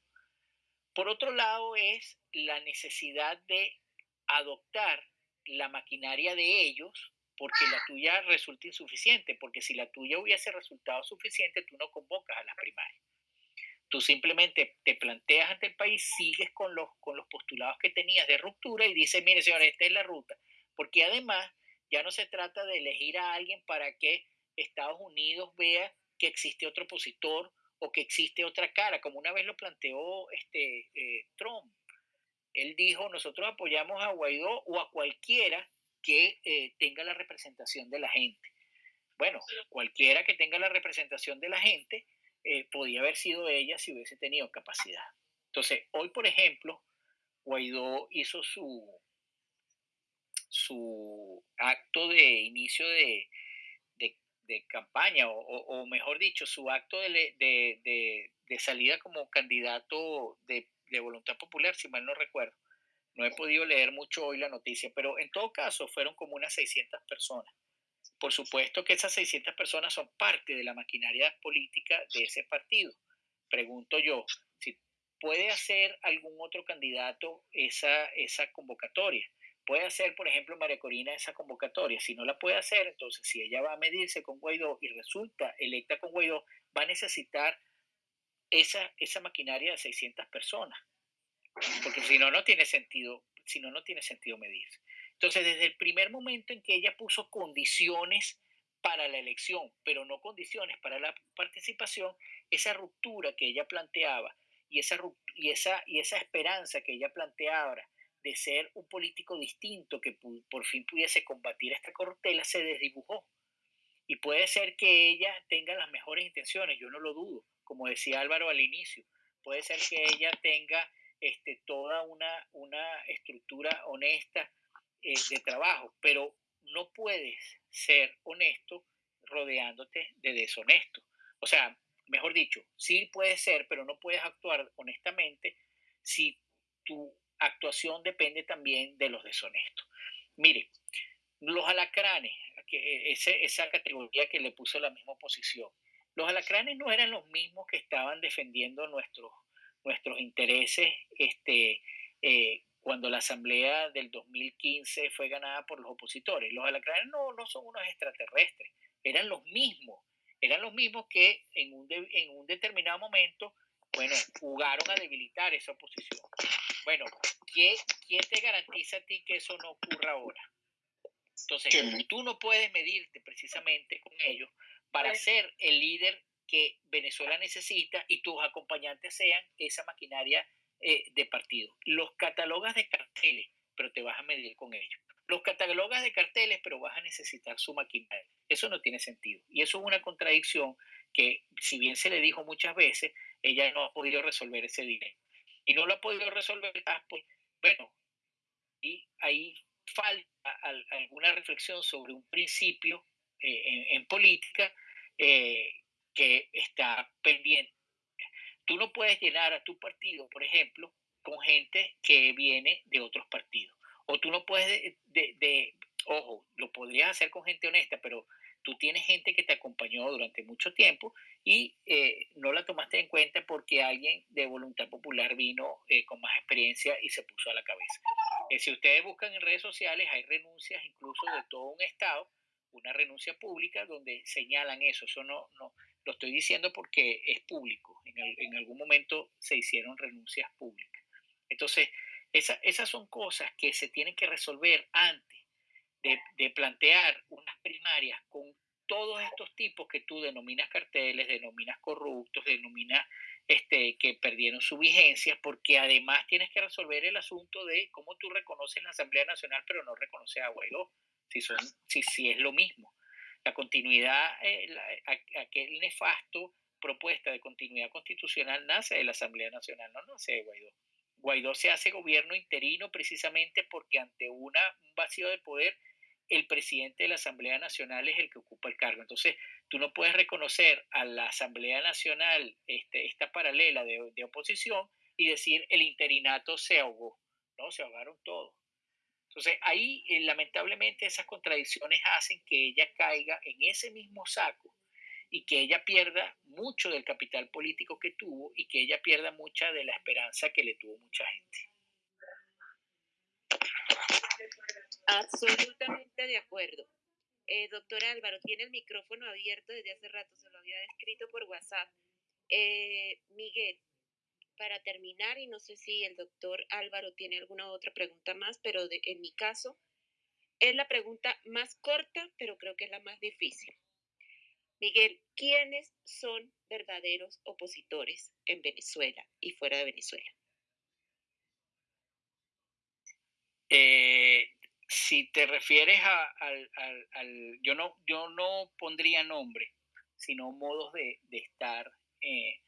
S5: Por otro lado es la necesidad de adoptar la maquinaria de ellos porque la tuya resulta insuficiente, porque si la tuya hubiese resultado suficiente, tú no convocas a las primarias. Tú simplemente te planteas ante el país, sigues con los, con los postulados que tenías de ruptura y dices, mire señores, esta es la ruta. Porque además ya no se trata de elegir a alguien para que Estados Unidos vea que existe otro opositor o que existe otra cara, como una vez lo planteó este, eh, Trump. Él dijo, nosotros apoyamos a Guaidó o a cualquiera que eh, tenga la representación de la gente. Bueno, cualquiera que tenga la representación de la gente eh, podía haber sido ella si hubiese tenido capacidad. Entonces, hoy, por ejemplo, Guaidó hizo su, su acto de inicio de, de, campaña, o, mejor dicho, su acto de, de salida como candidato de, voluntad popular, si mal no recuerdo. No he podido leer mucho hoy la noticia, pero en todo caso fueron como unas 600 personas. Por supuesto que esas 600 personas son parte de la maquinaria política de ese partido. Pregunto yo, si puede hacer algún otro candidato esa, esa convocatoria. Puede hacer, por ejemplo, María Corina esa convocatoria. Si no la puede hacer, entonces si ella va a medirse con Guaidó y resulta electa con Guaidó, va a necesitar esa, esa maquinaria de 600 personas. Porque si no, no tiene sentido, si no, no tiene sentido medirse. Entonces, desde el primer momento en que ella puso condiciones para la elección, pero no condiciones para la participación, esa ruptura que ella planteaba y esa, y esa, y esa esperanza que ella planteaba de ser un político distinto que por fin pudiese combatir esta corruptela se desdibujó. Y puede ser que ella tenga las mejores intenciones, yo no lo dudo, como decía Álvaro al inicio, puede ser que ella tenga este, toda una, una estructura honesta eh, de trabajo, pero no puedes ser honesto rodeándote de deshonesto. O sea, mejor dicho, sí puedes ser, pero no puedes actuar honestamente si tu actuación depende también de los deshonestos. Mire, los alacranes, que eh, esa categoría que le puso la misma oposición, los alacranes no eran los mismos que estaban defendiendo nuestros, nuestros intereses este, eh, cuando la asamblea del 2015 fue ganada por los opositores. Los alacranes no, no son unos extraterrestres, eran los mismos, eran los mismos que en un, en un determinado momento, bueno, jugaron a debilitar esa oposición. Bueno, ¿quién, ¿quién te garantiza a ti que eso no ocurra ahora? Entonces, tú no puedes medirte precisamente con ellos para ser el líder que Venezuela necesita y tus acompañantes sean esa maquinaria eh, de partido. Los catalogas de carteles, pero te vas a medir con ellos. Los catalogas de carteles, pero vas a necesitar su maquinaria. Eso no tiene sentido. Y eso es una contradicción que, si bien se le dijo muchas veces, ella no ha podido resolver ese dilema. Y no lo ha podido resolver, ah, pues, bueno, y ahí falta alguna reflexión sobre un principio eh, en, política eh, que está pendiente Tú no puedes llenar a tu partido, por ejemplo, con gente que viene de otros partidos. O tú no puedes, de, ojo, lo podrías hacer con gente honesta, pero tú tienes gente que te acompañó durante mucho tiempo y eh, no la tomaste en cuenta porque alguien de voluntad popular vino eh, con más experiencia y se puso a la cabeza. Eh, si ustedes buscan en redes sociales, hay renuncias incluso de todo un Estado, una renuncia pública donde señalan eso. Eso no, no, lo estoy diciendo porque es público. En, algún momento se hicieron renuncias públicas. Entonces, esas son cosas que se tienen que resolver antes de, plantear unas primarias con todos estos tipos que tú denominas carteles, denominas corruptos, denominas este, que perdieron su vigencia, porque además tienes que resolver el asunto de cómo tú reconoces la Asamblea Nacional, pero no reconoces a Guaidó, si, son, si, si es lo mismo la continuidad, eh, aquel nefasto propuesta de continuidad constitucional nace de la Asamblea Nacional, no nace de Guaidó. Guaidó se hace gobierno interino precisamente porque ante una, un vacío de poder, el presidente de la Asamblea Nacional es el que ocupa el cargo. Entonces, tú no puedes reconocer a la Asamblea Nacional este, esta paralela de, de oposición y decir el interinato se ahogó. No, se ahogaron todos. Entonces, ahí eh, lamentablemente esas contradicciones hacen que ella caiga en ese mismo saco y que ella pierda mucho del capital político que tuvo y que ella pierda mucha de la esperanza que le tuvo mucha gente.
S3: Absolutamente de acuerdo. Eh, doctor Álvaro, tiene el micrófono abierto desde hace rato, se lo había escrito por WhatsApp. Eh, Miguel, para terminar, y no sé si el doctor Álvaro tiene alguna otra pregunta más, pero en mi caso es la pregunta más corta, pero creo que es la más difícil. Miguel, ¿quiénes son verdaderos opositores en Venezuela y fuera de Venezuela?
S5: Eh, si te refieres a, al, yo no yo no pondría nombre, sino modos de, estar eh,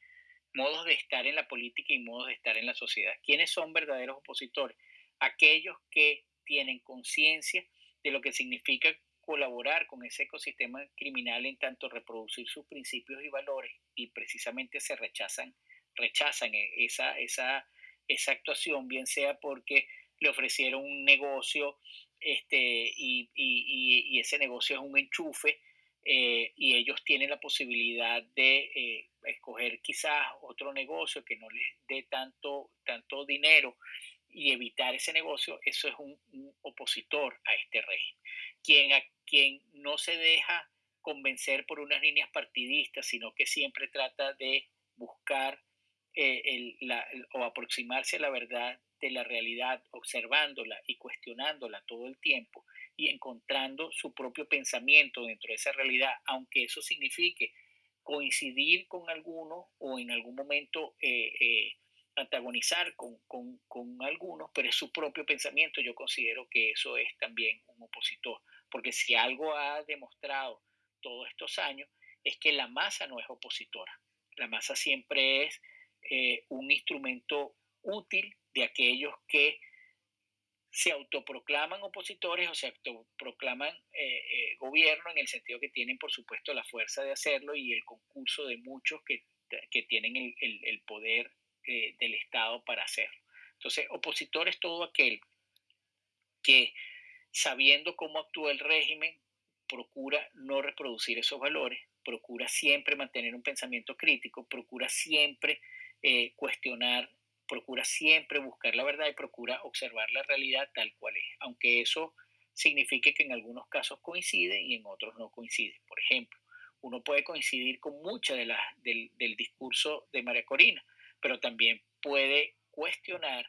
S5: modos de estar en la política y modos de estar en la sociedad. ¿Quiénes son verdaderos opositores? Aquellos que tienen conciencia de lo que significa colaborar con ese ecosistema criminal en tanto reproducir sus principios y valores y precisamente se rechazan, rechazan e, esa, esa, esa actuación, bien sea porque le ofrecieron un negocio este, y, y, y ese negocio es un enchufe eh, y ellos tienen la posibilidad de eh, escoger quizás otro negocio que no les dé tanto, tanto dinero y evitar ese negocio, eso es un, opositor a este régimen. Quien, quien no se deja convencer por unas líneas partidistas, sino que siempre trata de buscar eh, o aproximarse a la verdad de la realidad, observándola y cuestionándola todo el tiempo y encontrando su propio pensamiento dentro de esa realidad, aunque eso signifique coincidir con algunos o en algún momento eh, eh, antagonizar con, con, con, algunos, pero es su propio pensamiento. Yo considero que eso es también un opositor, porque si algo ha demostrado todos estos años es que la masa no es opositora. La masa siempre es eh, un instrumento útil de aquellos que se autoproclaman opositores o se autoproclaman eh, eh, gobierno en el sentido que tienen, por supuesto, la fuerza de hacerlo y el concurso de muchos que, que tienen el, el, poder eh, del Estado para hacerlo. Entonces, opositor es todo aquel que, sabiendo cómo actúa el régimen, procura no reproducir esos valores, procura siempre mantener un pensamiento crítico, procura siempre cuestionar procura siempre buscar la verdad y procura observar la realidad tal cual es, aunque eso signifique que en algunos casos coincide y en otros no coincide. Por ejemplo, uno puede coincidir con mucha de la, del, discurso de María Corina, pero también puede cuestionar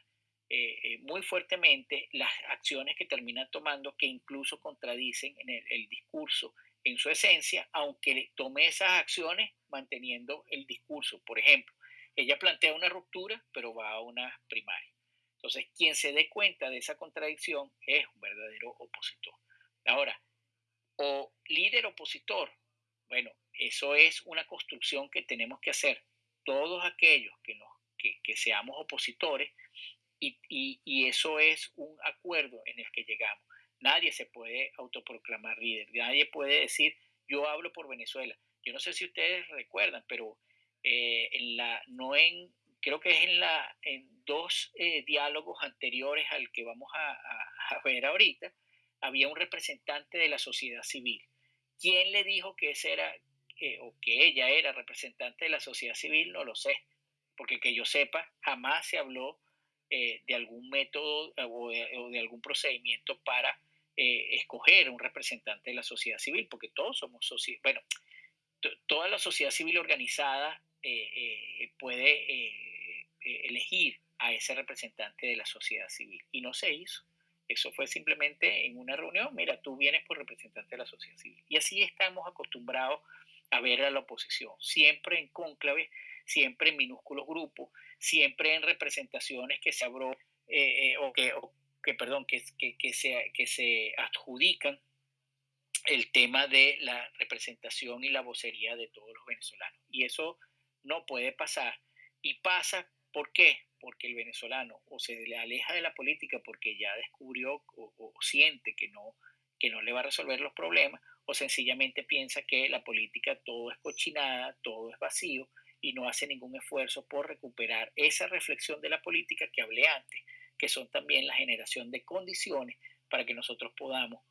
S5: eh, eh, muy fuertemente las acciones que termina tomando que incluso contradicen en el, el discurso en su esencia, aunque tome esas acciones manteniendo el discurso. Por ejemplo, ella plantea una ruptura, pero va a una primaria. Entonces, quien se dé cuenta de esa contradicción es un verdadero opositor. Ahora, o líder opositor, bueno, eso es una construcción que tenemos que hacer todos aquellos que, nos, que, seamos opositores y, y, eso es un acuerdo en el que llegamos. Nadie se puede autoproclamar líder, nadie puede decir yo hablo por Venezuela. Yo no sé si ustedes recuerdan, pero eh, en la, no en, creo que es en, la, en dos eh, diálogos anteriores al que vamos a, a, ver ahorita, había un representante de la sociedad civil. ¿Quién le dijo que ese era, o que ella era representante de la sociedad civil? No lo sé, porque que yo sepa, jamás se habló eh, de algún método o de, algún procedimiento para escoger un representante de la sociedad civil, porque todos somos sociedad, bueno, toda la sociedad civil organizada eh, eh, puede eh, elegir a ese representante de la sociedad civil. Y no se hizo. Eso fue simplemente en una reunión, mira, tú vienes por representante de la sociedad civil. Y así estamos acostumbrados a ver a la oposición, siempre en cónclave, siempre en minúsculos grupos, siempre en representaciones que se abró o, que, que, perdón, que, se, que se adjudican el tema de la representación y la vocería de todos los venezolanos. Y eso no puede pasar. Y pasa, ¿por qué? Porque el venezolano o se le aleja de la política porque ya descubrió o, siente que no, que no le va a resolver los problemas, o sencillamente piensa que la política todo es cochinada, todo es vacío y no hace ningún esfuerzo por recuperar esa reflexión de la política que hablé antes, que son también la generación de condiciones para que nosotros podamos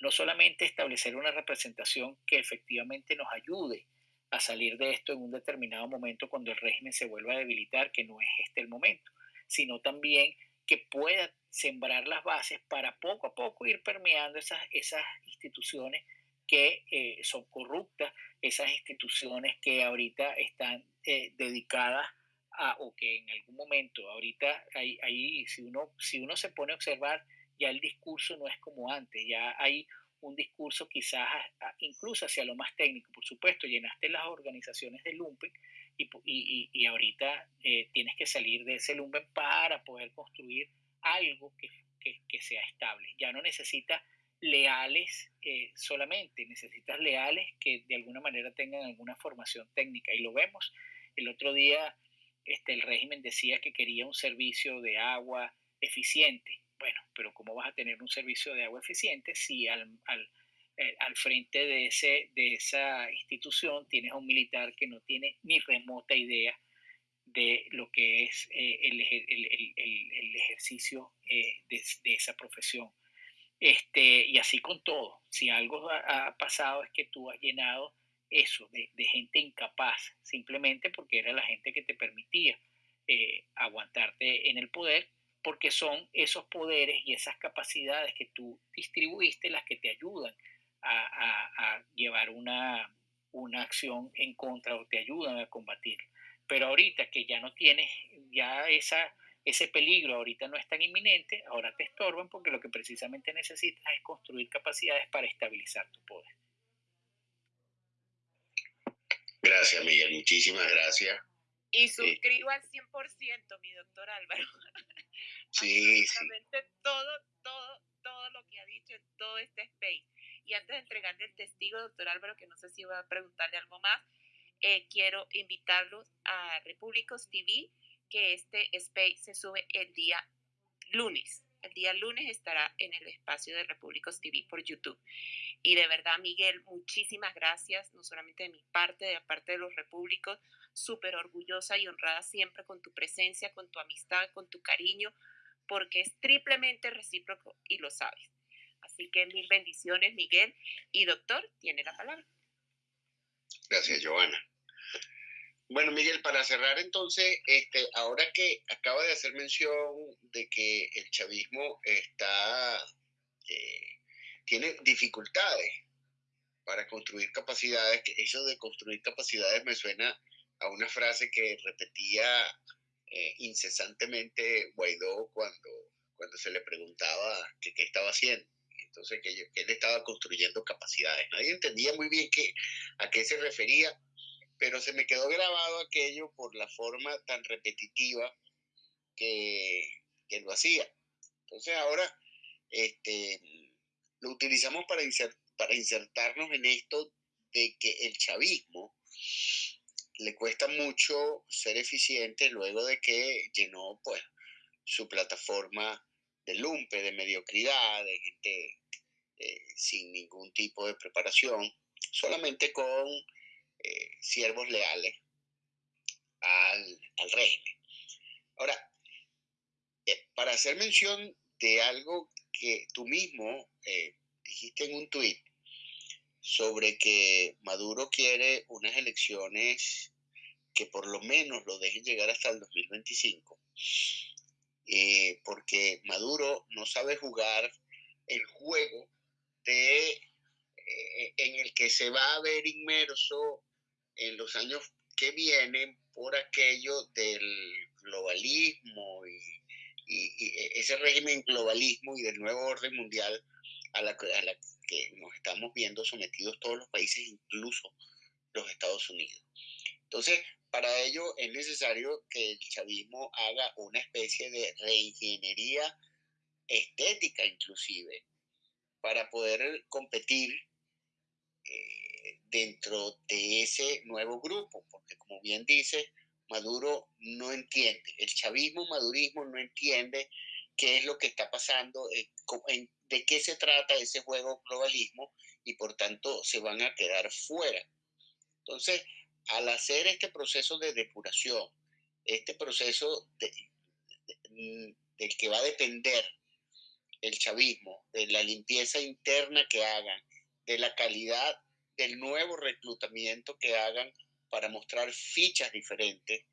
S5: no solamente establecer una representación que efectivamente nos ayude a salir de esto en un determinado momento cuando el régimen se vuelva a debilitar, que no es este el momento, sino también que pueda sembrar las bases para poco a poco ir permeando esas, esas instituciones que eh, son corruptas, esas instituciones que ahorita están eh, dedicadas a, o que en algún momento, ahorita, ahí, ahí si, uno, si uno se pone a observar, ya el discurso no es como antes, ya hay un discurso quizás incluso hacia lo más técnico. Por supuesto, llenaste las organizaciones de Lumpen y, y, y ahorita eh, tienes que salir de ese Lumpen para poder construir algo que, que, sea estable. Ya no necesitas leales eh, solamente, necesitas leales que de alguna manera tengan alguna formación técnica. Y lo vemos. El otro día este, el régimen decía que quería un servicio de agua eficiente bueno, pero ¿cómo vas a tener un servicio de agua eficiente si al, al, eh, al frente de, ese, de esa institución tienes a un militar que no tiene ni remota idea de lo que es eh, el, el, el, ejercicio eh, de, de, esa profesión? Este, y así con todo. Si algo ha, pasado es que tú has llenado eso de, de, gente incapaz, simplemente porque era la gente que te permitía aguantarte en el poder porque son esos poderes y esas capacidades que tú distribuiste las que te ayudan a, llevar una, una, acción en contra o te ayudan a combatir. Pero ahorita que ya no tienes ya esa, ese peligro, ahorita no es tan inminente, ahora te estorban porque lo que precisamente necesitas es construir capacidades para estabilizar tu poder.
S4: Gracias, Miguel, muchísimas gracias.
S6: Y suscribo al 100%, mi doctor Álvaro.
S4: Sí,
S6: Absolutamente todo, todo, todo lo que ha dicho en todo este space. Y antes de entregarle el testigo, doctor Álvaro, que no sé si va a preguntarle algo más, eh, quiero invitarlos a Repúblicos TV, que este space se sube el día lunes. El día lunes estará en el espacio de Repúblicos TV por YouTube. Y de verdad, Miguel, muchísimas gracias, no solamente de mi parte, de la parte de los repúblicos, súper orgullosa y honrada siempre con tu presencia, con tu amistad, con tu cariño, porque es triplemente recíproco y lo sabes. Así que mil bendiciones, Miguel. Y doctor, tiene la palabra.
S4: Gracias, Joana. Bueno, Miguel, para cerrar entonces, este, ahora que acaba de hacer mención de que el chavismo está, eh, tiene dificultades para construir capacidades, que eso de construir capacidades me suena a una frase que repetía eh, incesantemente Guaidó cuando, cuando se le preguntaba qué estaba haciendo. Entonces, que, él estaba construyendo capacidades. Nadie entendía muy bien qué, a qué se refería, pero se me quedó grabado aquello por la forma tan repetitiva que, que lo hacía. Entonces, ahora este, lo utilizamos para, para insertarnos en esto de que el chavismo le cuesta mucho ser eficiente luego de que llenó pues su plataforma de lumpe, de mediocridad, de gente eh, sin ningún tipo de preparación, solamente con eh, siervos leales al, al régimen. Ahora, eh, para hacer mención de algo que tú mismo dijiste en un tuit, sobre que Maduro quiere unas elecciones que por lo menos lo dejen llegar hasta el 2025, eh, porque Maduro no sabe jugar el juego de, eh, en el que se va a ver inmerso en los años que vienen por aquello del globalismo y, ese régimen globalismo y del nuevo orden mundial a la, a la que nos estamos viendo sometidos todos los países, incluso los Estados Unidos. Entonces, para ello es necesario que el chavismo haga una especie de reingeniería estética inclusive, para poder competir eh, dentro de ese nuevo grupo, porque como bien dice, Maduro no entiende, el chavismo, madurismo no entiende qué es lo que está pasando, eh, de qué se trata ese juego globalismo y por tanto se van a quedar fuera. Entonces, al hacer este proceso de depuración, este proceso mm, del que va a depender el chavismo, de la limpieza interna que hagan, de la calidad del nuevo reclutamiento que hagan para mostrar fichas diferentes,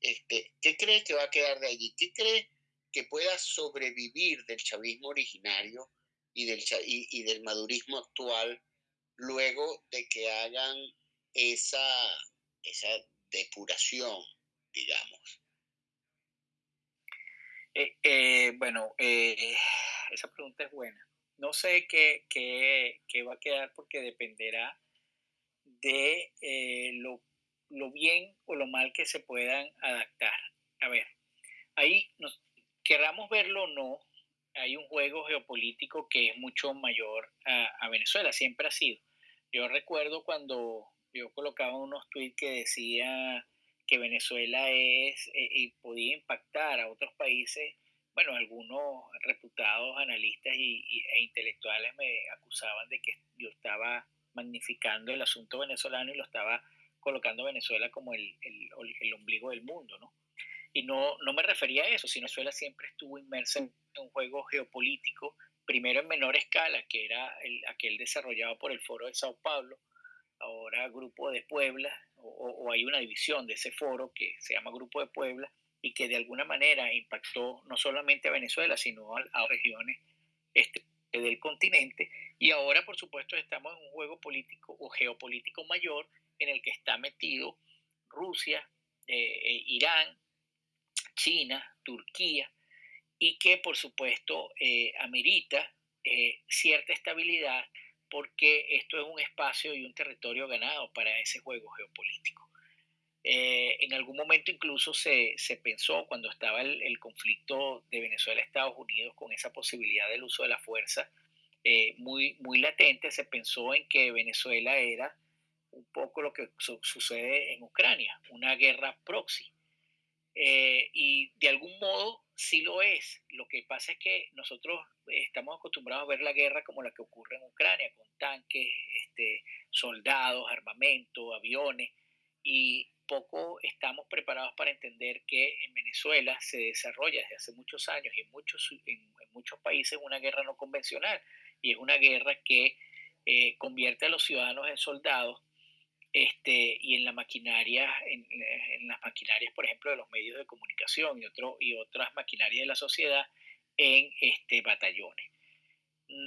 S4: este, ¿qué crees que va a quedar de allí? ¿Qué crees que pueda sobrevivir del chavismo originario y del, y, del madurismo actual luego de que hagan esa, esa depuración, digamos?
S5: Eh, eh, bueno, eh, esa pregunta es buena. No sé qué, qué, qué, va a quedar porque dependerá de lo, lo, bien o lo mal que se puedan adaptar. A ver, ahí nos, queramos verlo o no, hay un juego geopolítico que es mucho mayor a, Venezuela, siempre ha sido. Yo recuerdo cuando yo colocaba unos tweets que decía que Venezuela es eh, y podía impactar a otros países bueno, algunos reputados analistas y, e intelectuales me acusaban de que yo estaba magnificando el asunto venezolano y lo estaba colocando Venezuela como el, el ombligo del mundo, ¿no? Y no, no me refería a eso, sino Venezuela siempre estuvo inmersa en un juego geopolítico, primero en menor escala, que era el, aquel desarrollado por el Foro de Sao Paulo, ahora Grupo de Puebla, o, hay una división de ese foro que se llama Grupo de Puebla, y que de alguna manera impactó no solamente a Venezuela, sino a, a regiones este, del continente. Y ahora, por supuesto, estamos en un juego político o geopolítico mayor en el que está metido Rusia, eh, eh, Irán, China, Turquía, y que por supuesto eh, amerita eh, cierta estabilidad porque esto es un espacio y un territorio ganado para ese juego geopolítico. Eh, en algún momento incluso se, pensó, cuando estaba el, conflicto de Venezuela-Estados Unidos con esa posibilidad del uso de la fuerza muy, muy latente, se pensó en que Venezuela era un poco lo que sucede en Ucrania, una guerra proxy. Eh, y de algún modo sí lo es. Lo que pasa es que nosotros estamos acostumbrados a ver la guerra como la que ocurre en Ucrania, con tanques, este, soldados, armamento, aviones, y poco estamos preparados para entender que en Venezuela se desarrolla desde hace muchos años y en muchos, en, muchos países una guerra no convencional, y es una guerra que eh, convierte a los ciudadanos en soldados este, y en la maquinaria, en, las maquinarias, por ejemplo, de los medios de comunicación y, otro, y otras maquinarias de la sociedad en este, batallones.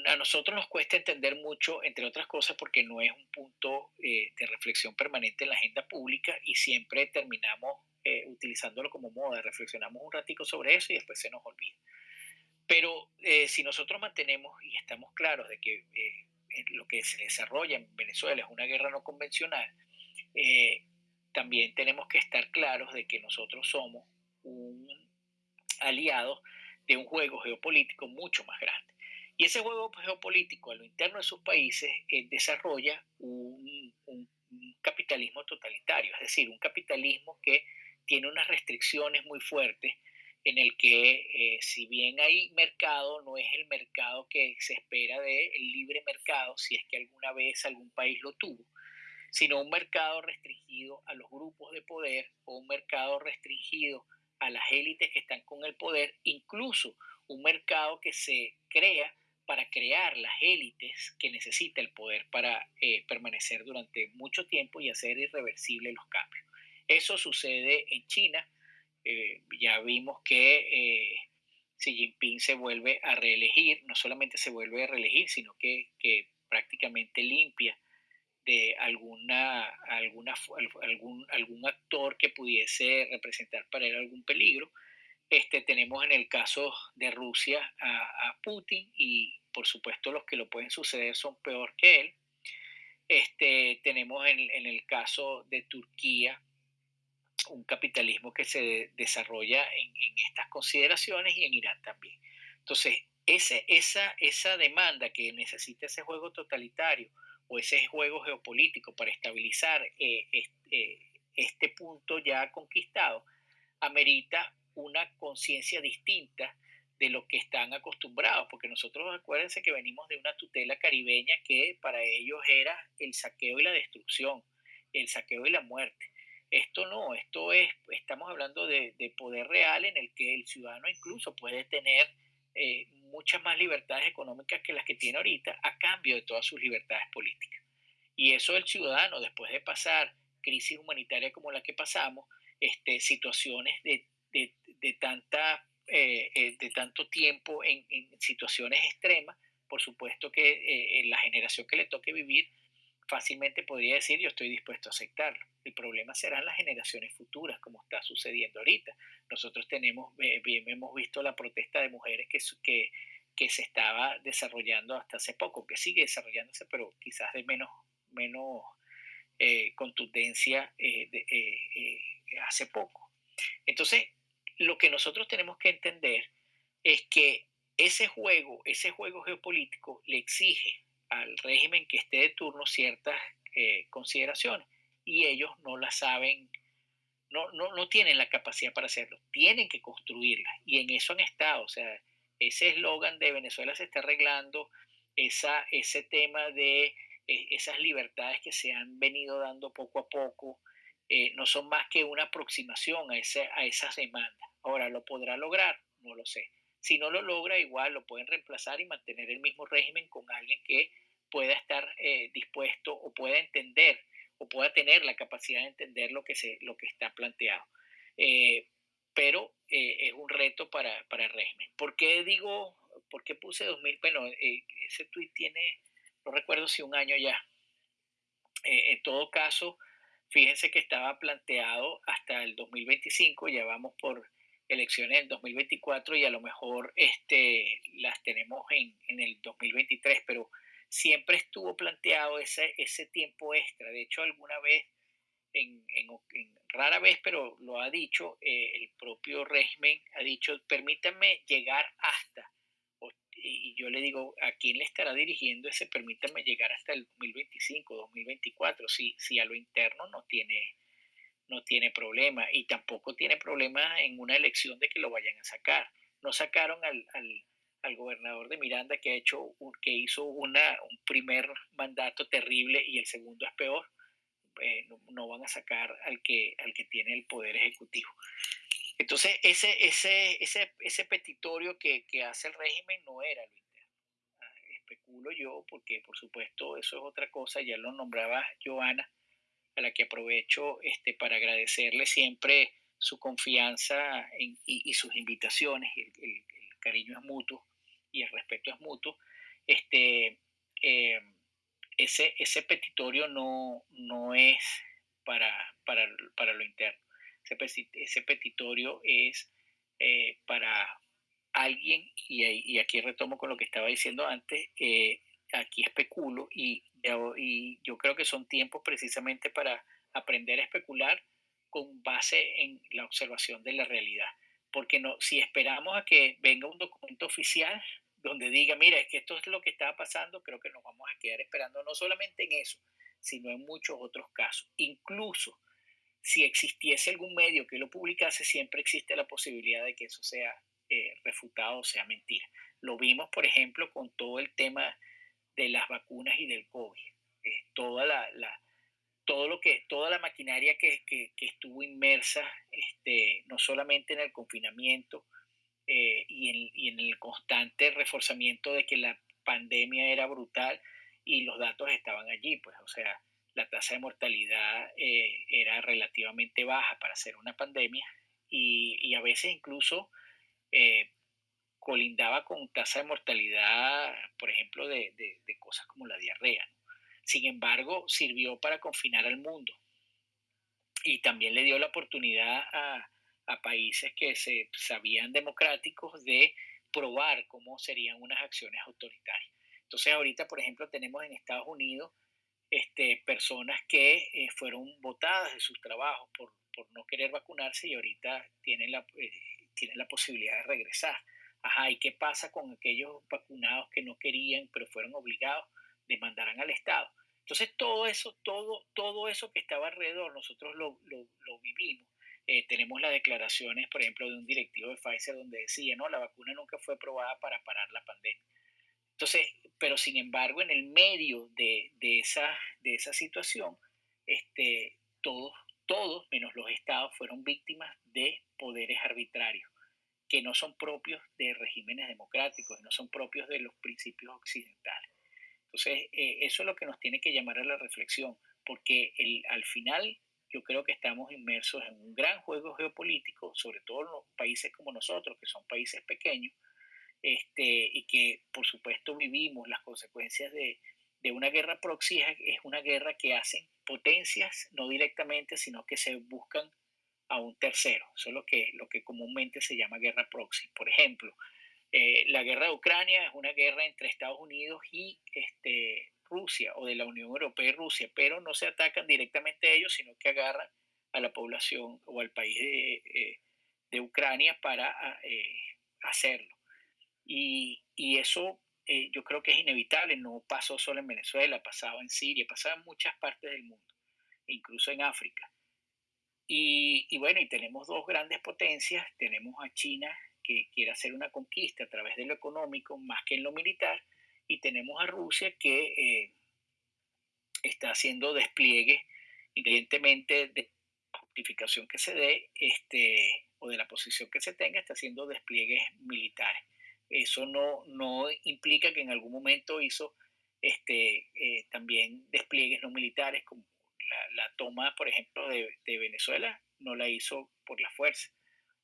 S5: A nosotros nos cuesta entender mucho, entre otras cosas, porque no es un punto eh, de reflexión permanente en la agenda pública y siempre terminamos eh, utilizándolo como moda, reflexionamos un ratico sobre eso y después se nos olvida. Pero eh, si nosotros mantenemos y estamos claros de que lo que se desarrolla en Venezuela es una guerra no convencional, eh, también tenemos que estar claros de que nosotros somos un aliado de un juego geopolítico mucho más grande. Y ese juego geopolítico a lo interno de sus países eh, desarrolla un, un, capitalismo totalitario, es decir, un capitalismo que tiene unas restricciones muy fuertes en el que eh, si bien hay mercado, no es el mercado que se espera del libre mercado, si es que alguna vez algún país lo tuvo, sino un mercado restringido a los grupos de poder o un mercado restringido a las élites que están con el poder, incluso un mercado que se crea para crear las élites que necesita el poder para eh, permanecer durante mucho tiempo y hacer irreversibles los cambios. Eso sucede en China, eh, ya vimos que eh, Xi Jinping se vuelve a reelegir, no solamente se vuelve a reelegir, sino que, prácticamente limpia de alguna, alguna, algún, algún actor que pudiese representar para él algún peligro. Este, tenemos en el caso de Rusia a, Putin y por supuesto los que lo pueden suceder son peor que él. Este, tenemos en, en el caso de Turquía un capitalismo que se desarrolla en, estas consideraciones y en Irán también. Entonces, ese, esa, esa demanda que necesita ese juego totalitario o ese juego geopolítico para estabilizar este, este punto ya conquistado, amerita una conciencia distinta de lo que están acostumbrados, porque nosotros acuérdense que venimos de una tutela caribeña que para ellos era el saqueo y la destrucción, el saqueo y la muerte. Esto no, esto es, estamos hablando de, poder real en el que el ciudadano incluso puede tener eh, muchas más libertades económicas que las que tiene ahorita a cambio de todas sus libertades políticas. Y eso el ciudadano, después de pasar crisis humanitaria como la que pasamos, este, situaciones de, tanta, eh, eh, de tanto tiempo en, situaciones extremas, por supuesto que la generación que le toque vivir fácilmente podría decir yo estoy dispuesto a aceptarlo. El problema serán las generaciones futuras, como está sucediendo ahorita. Nosotros tenemos, bien hemos visto la protesta de mujeres que, que, que se estaba desarrollando hasta hace poco, que sigue desarrollándose, pero quizás de menos, menos eh, contundencia eh, eh, hace poco. Entonces, lo que nosotros tenemos que entender es que ese juego, ese juego geopolítico le exige al régimen que esté de turno ciertas consideraciones y ellos no la saben, no, no, no tienen la capacidad para hacerlo, tienen que construirla y en eso han estado, o sea, ese eslogan de Venezuela se está arreglando, esa, ese tema de eh, esas libertades que se han venido dando poco a poco, eh, no son más que una aproximación a, ese, a esas demandas. Ahora, ¿lo podrá lograr? No lo sé. Si no lo logra, igual lo pueden reemplazar y mantener el mismo régimen con alguien que pueda estar eh, dispuesto o pueda entender o pueda tener la capacidad de entender lo que, se, lo que está planteado. Eh, pero eh, es un reto para, para, el régimen. ¿Por qué digo, por qué puse 2000? Bueno, ese tuit tiene, no recuerdo si un año ya. en todo caso, fíjense que estaba planteado hasta el 2025, ya vamos por elecciones en 2024 y a lo mejor este, las tenemos en, en el 2023, pero siempre estuvo planteado ese, ese tiempo extra. De hecho, alguna vez, en, en, rara vez, pero lo ha dicho, eh, el propio régimen ha dicho, permítanme llegar hasta, y yo le digo, ¿a quién le estará dirigiendo ese permítanme llegar hasta el 2025, 2024? Si, si a lo interno no tiene, no tiene problema y tampoco tiene problema en una elección de que lo vayan a sacar. No sacaron al, al al gobernador de Miranda que, ha hecho, que hizo una, un primer mandato terrible y el segundo es peor, eh, no, van a sacar al que, al que tiene el poder ejecutivo. Entonces, ese, ese, ese, ese petitorio que, que hace el régimen no era lo interno. Ah, especulo yo, porque por supuesto eso es otra cosa, ya lo nombraba Joana, a la que aprovecho este, para agradecerle siempre su confianza y, y, sus invitaciones, el, el, cariño es mutuo y el respeto es mutuo, este, eh, ese, ese petitorio no, no es para, para, para lo interno. Ese, ese petitorio es eh, para alguien, y, y, aquí retomo con lo que estaba diciendo antes, eh, aquí especulo y, y yo creo que son tiempos precisamente para aprender a especular con base en la observación de la realidad. Porque no, si esperamos a que venga un documento oficial, donde diga, mira, es que esto es lo que está pasando, creo que nos vamos a quedar esperando no solamente en eso, sino en muchos otros casos. Incluso si existiese algún medio que lo publicase, siempre existe la posibilidad de que eso sea eh, refutado o sea mentira. Lo vimos, por ejemplo, con todo el tema de las vacunas y del COVID. Toda la, todo lo que, toda la maquinaria que, que, que estuvo inmersa, este, no solamente en el confinamiento, eh, y, en, el constante reforzamiento de que la pandemia era brutal y los datos estaban allí, pues, o sea, la tasa de mortalidad eh, era relativamente baja para ser una pandemia y, a veces incluso eh, colindaba con tasa de mortalidad, por ejemplo, de, de cosas como la diarrea. Sin embargo, sirvió para confinar al mundo y también le dio la oportunidad a, a países que se sabían democráticos de probar cómo serían unas acciones autoritarias. Entonces ahorita, por ejemplo, tenemos en Estados Unidos este, personas que eh, fueron votadas de sus trabajos por, por, no querer vacunarse y ahorita tienen la, eh, tienen la posibilidad de regresar. Ajá, ¿y qué pasa con aquellos vacunados que no querían pero fueron obligados? Demandarán al Estado. Entonces todo eso, todo, todo eso que estaba alrededor, nosotros lo, lo, lo vivimos eh, tenemos las declaraciones, por ejemplo, de un directivo de Pfizer donde decía, no, la vacuna nunca fue probada para parar la pandemia. Entonces, pero sin embargo, en el medio de, de esa, de esa situación, este, todos, todos, menos los estados, fueron víctimas de poderes arbitrarios que no son propios de regímenes democráticos, no son propios de los principios occidentales. Entonces, eh, eso es lo que nos tiene que llamar a la reflexión, porque el, al final yo creo que estamos inmersos en un gran juego geopolítico, sobre todo en los países como nosotros, que son países pequeños, este, y que por supuesto vivimos las consecuencias de, de una guerra proxy, es una guerra que hacen potencias, no directamente, sino que se buscan a un tercero. Eso es lo que, lo que comúnmente se llama guerra proxy. Por ejemplo, eh, la guerra de Ucrania es una guerra entre Estados Unidos y este, Rusia o de la Unión Europea y Rusia, pero no se atacan directamente a ellos, sino que agarran a la población o al país de, eh, Ucrania para eh, hacerlo. Y, eso eh, yo creo que es inevitable, no pasó solo en Venezuela, pasaba en Siria, pasaba en muchas partes del mundo, incluso en África. Y, y bueno, y tenemos dos grandes potencias. Tenemos a China, que quiere hacer una conquista a través de lo económico más que en lo militar, y tenemos a Rusia que eh, está haciendo despliegue, independientemente de la justificación que se dé este, o de la posición que se tenga, está haciendo despliegues militares. Eso no, no implica que en algún momento hizo este, eh, también despliegues no militares, como la, toma, por ejemplo, de, Venezuela, no la hizo por la fuerza.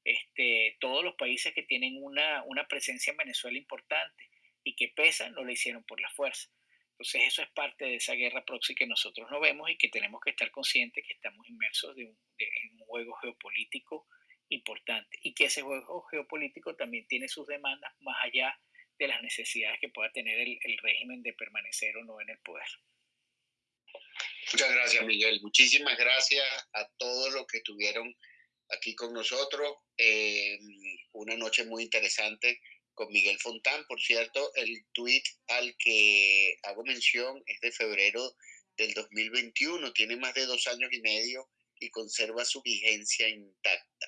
S5: Este, todos los países que tienen una, una presencia en Venezuela importante y que pesan, no la hicieron por la fuerza. Entonces eso es parte de esa guerra proxy que nosotros no vemos y que tenemos que estar conscientes que estamos inmersos de un, en un juego geopolítico importante y que ese juego geopolítico también tiene sus demandas más allá de las necesidades que pueda tener el, el régimen de permanecer o no en el poder.
S4: Muchas gracias, Miguel. Muchísimas gracias a todos los que estuvieron aquí con nosotros. Eh, una noche muy interesante con Miguel Fontán. Por cierto, el tweet al que hago mención es de febrero del 2021. Tiene más de dos años y medio y conserva su vigencia intacta.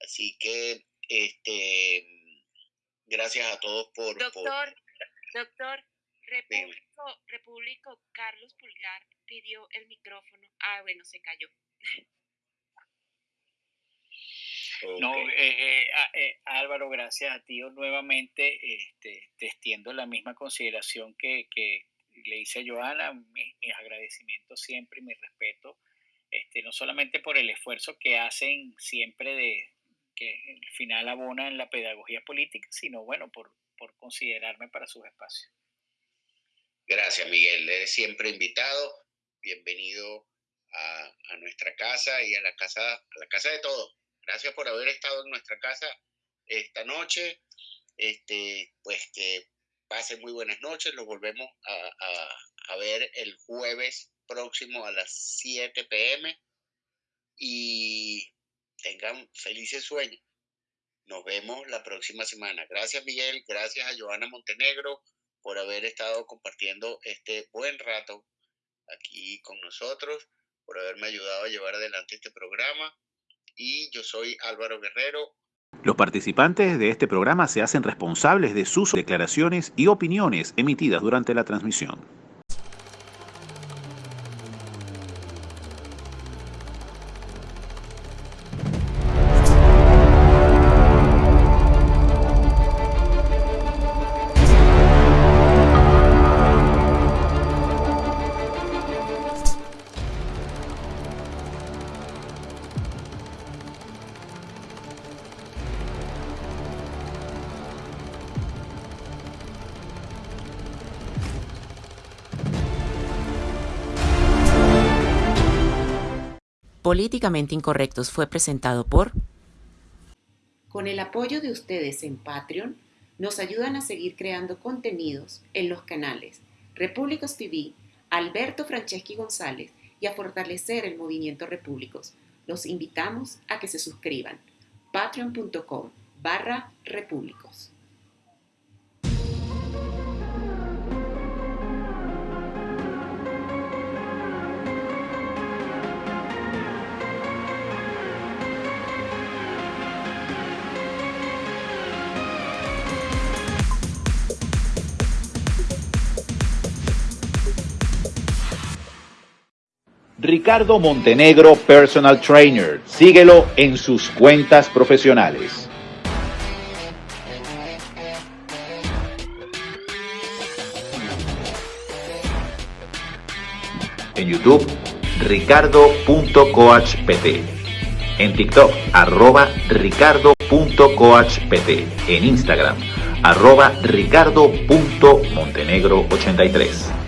S4: Así que, este, gracias a todos por...
S6: Doctor, doctor, Repúblico, Carlos Pulgar pidió el micrófono. Ah, bueno, se cayó.
S5: No, eh, eh, eh, Álvaro, gracias a ti nuevamente. Este, te extiendo la misma consideración que, que le hice a Joana, mis, agradecimientos siempre y mi respeto, este, no solamente por el esfuerzo que hacen siempre de que al final abona en la pedagogía política, sino bueno, por, por considerarme para sus espacios.
S4: Gracias, Miguel. Eres siempre invitado. Bienvenido a, nuestra casa y a la casa, a la casa de todos. Gracias por haber estado en nuestra casa esta noche. Este, pues que pasen muy buenas noches. Los volvemos a, a ver el jueves próximo a las 7 pm y tengan felices sueños. Nos vemos la próxima semana. Gracias Miguel, gracias a Joana Montenegro, por haber estado compartiendo este buen rato aquí con nosotros, por haberme ayudado a llevar adelante este programa. Y yo soy Álvaro Guerrero.
S2: Los participantes de este programa se hacen responsables de sus declaraciones y opiniones emitidas durante la transmisión.
S3: Políticamente Incorrectos fue presentado por... Con el apoyo de ustedes en Patreon, nos ayudan a seguir creando contenidos en los canales Repúblicos TV, Alberto Franceschi González y a fortalecer el movimiento Repúblicos. Los invitamos a que se suscriban. patreon.com barra repúblicos.
S2: Ricardo Montenegro Personal Trainer. Síguelo en sus cuentas profesionales. En YouTube, ricardo.coachpt. En TikTok, arroba ricardo.coachpt. En Instagram, arroba ricardo.montenegro83.